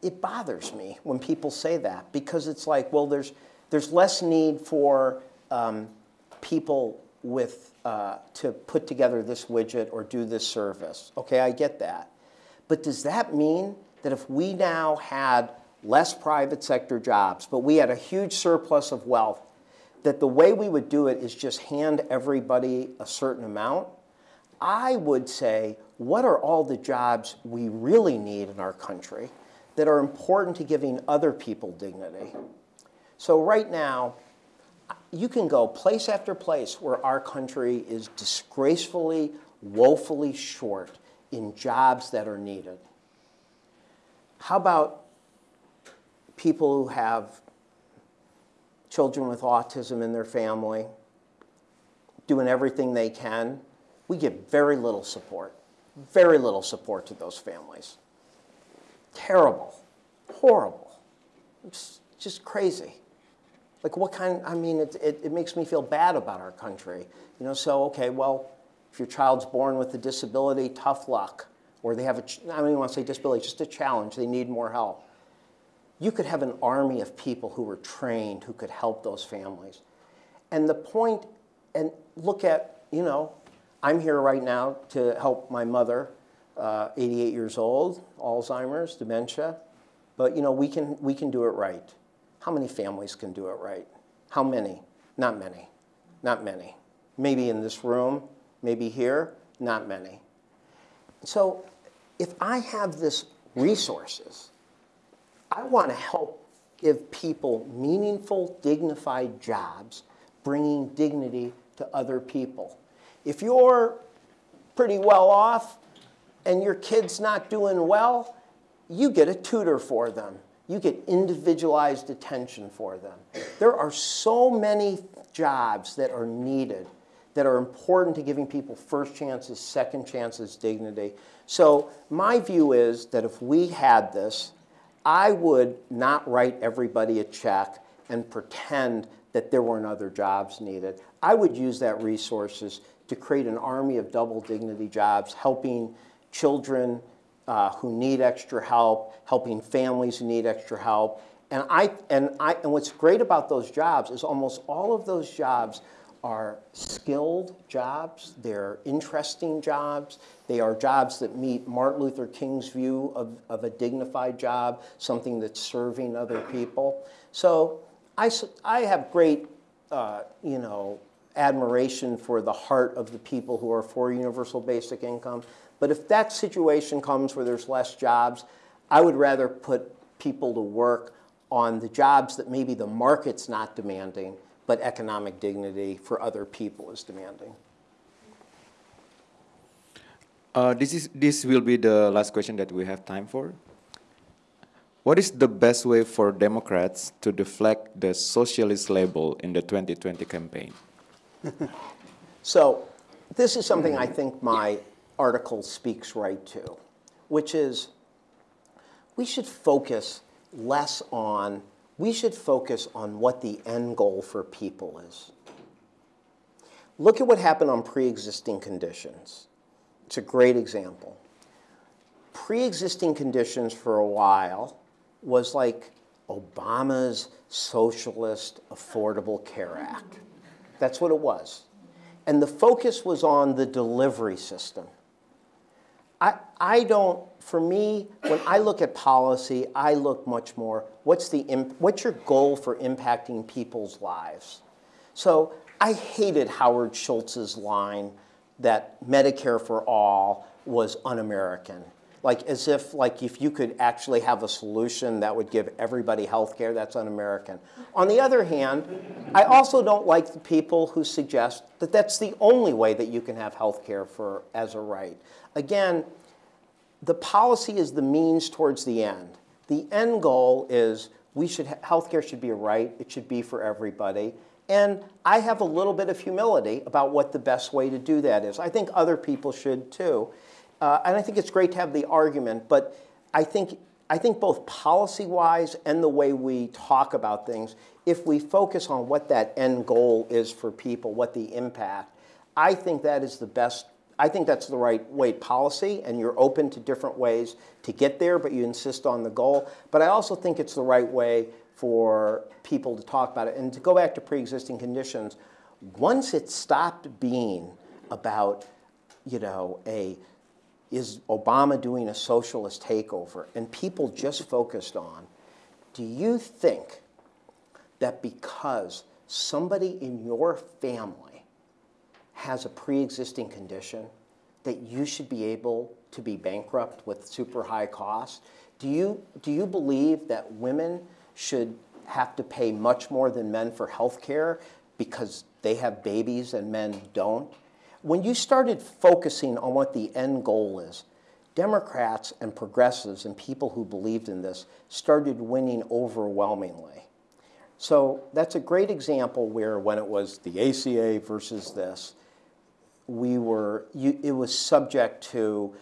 it bothers me when people say that because it's like, well, there's, there's less need for um, people with, uh, to put together this widget or do this service. Okay, I get that. But does that mean that if we now had less private sector jobs, but we had a huge surplus of wealth, that the way we would do it is just hand everybody a certain amount? I would say, what are all the jobs we really need in our country that are important to giving other people dignity? So, right now, you can go place after place where our country is disgracefully, woefully short in jobs that are needed. How about people who have children with autism in their family, doing everything they can? We give very little support, very little support to those families. Terrible, horrible, it's just crazy. Like, what kind, I mean, it, it, it makes me feel bad about our country. You know, so, okay, well, if your child's born with a disability, tough luck. Or they have a, I don't even want to say disability, just a challenge, they need more help. You could have an army of people who were trained who could help those families. And the point, and look at, you know, I'm here right now to help my mother, uh, 88 years old, Alzheimer's, dementia. But you know, we can, we can do it right. How many families can do it right? How many? Not many. Not many. Maybe in this room, maybe here, not many. So if I have this resources, I want to help give people meaningful, dignified jobs, bringing dignity to other people. If you're pretty well off, and your kid's not doing well, you get a tutor for them. You get individualized attention for them. There are so many jobs that are needed that are important to giving people first chances, second chances, dignity. So my view is that if we had this, I would not write everybody a check and pretend that there weren't other jobs needed. I would use that resources to create an army of double dignity jobs, helping children uh, who need extra help, helping families who need extra help. And, I, and, I, and what's great about those jobs is almost all of those jobs are skilled jobs, they're interesting jobs, they are jobs that meet Martin Luther King's view of, of a dignified job, something that's serving other people. So I, I have great, uh, you know, admiration for the heart of the people who are for universal basic income. But if that situation comes where there's less jobs, I would rather put people to work on the jobs that maybe the market's not demanding, but economic dignity for other people is demanding. Uh, this, is, this will be the last question that we have time for. What is the best way for Democrats to deflect the socialist label in the 2020 campaign? so, this is something I think my article speaks right to, which is we should focus less on we should focus on what the end goal for people is. Look at what happened on pre existing conditions. It's a great example. Pre existing conditions for a while was like Obama's Socialist Affordable Care Act. That's what it was. And the focus was on the delivery system. I, don't, for me, when I look at policy, I look much more, what's, the, what's your goal for impacting people's lives? So I hated Howard Schultz's line that Medicare for all was un-American. Like as if like if you could actually have a solution that would give everybody health care, that's un-American. On the other hand, I also don't like the people who suggest that that's the only way that you can have health care for as a right. Again, the policy is the means towards the end. The end goal is we should healthcare should be a right. It should be for everybody. And I have a little bit of humility about what the best way to do that is. I think other people should too. Uh, and I think it's great to have the argument, but I think, I think both policy-wise and the way we talk about things, if we focus on what that end goal is for people, what the impact, I think that is the best I think that's the right way policy, and you're open to different ways to get there, but you insist on the goal. But I also think it's the right way for people to talk about it. And to go back to pre-existing conditions, once it stopped being about, you know, a is Obama doing a socialist takeover, and people just focused on, do you think that because somebody in your family has a pre-existing condition that you should be able to be bankrupt with super high costs? Do you, do you believe that women should have to pay much more than men for health care because they have babies and men don't? When you started focusing on what the end goal is, Democrats and progressives and people who believed in this started winning overwhelmingly. So that's a great example where when it was the ACA versus this, we were, you, it was subject to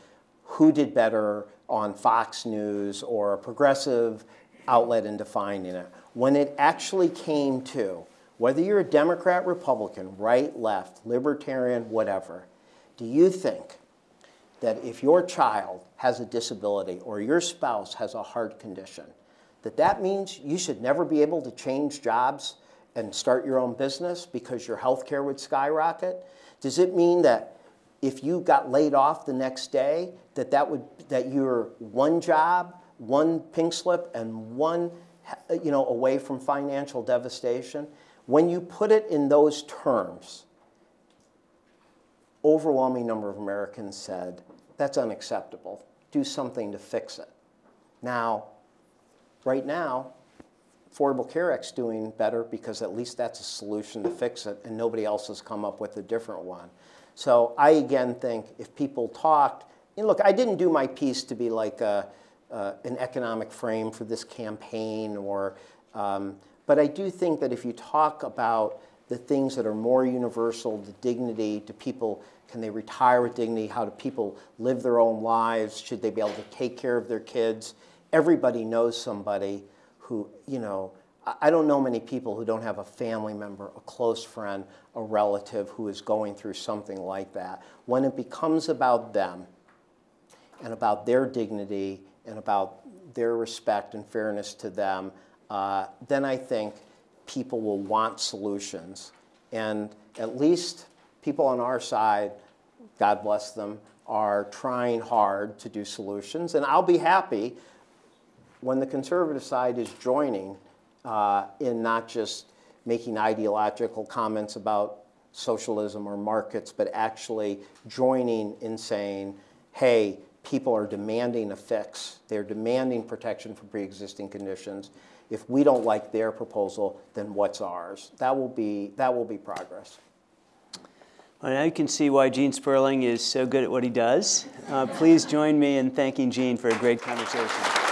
who did better on Fox News or a progressive outlet in defining it. When it actually came to whether you're a Democrat, Republican, right, left, libertarian, whatever, do you think that if your child has a disability or your spouse has a heart condition, that that means you should never be able to change jobs and start your own business because your health care would skyrocket? Does it mean that if you got laid off the next day, that that would that you're one job, one pink slip, and one you know away from financial devastation? When you put it in those terms, overwhelming number of Americans said that's unacceptable. Do something to fix it. Now, right now, Affordable Care Act's doing better because at least that's a solution to fix it, and nobody else has come up with a different one. So I again think if people talked and look, I didn't do my piece to be like a, uh, an economic frame for this campaign, or, um, but I do think that if you talk about the things that are more universal, the dignity, do people, can they retire with dignity? How do people live their own lives? Should they be able to take care of their kids? Everybody knows somebody who, you know, I- don't know many people who don't have a family member, a close friend, a relative who is going through something like that. When it becomes about them and about their dignity and about their respect and fairness to them, uh, then I think people will want solutions. And at least people on our side, God bless them, are trying hard to do solutions. And I'll be happy when the conservative side is joining uh, in not just making ideological comments about socialism or markets, but actually joining in saying, hey, people are demanding a fix. They're demanding protection for pre-existing conditions. If we don't like their proposal, then what's ours? That will be, that will be progress. Well, now you can see why Gene Sperling is so good at what he does. Uh, please join me in thanking Gene for a great conversation.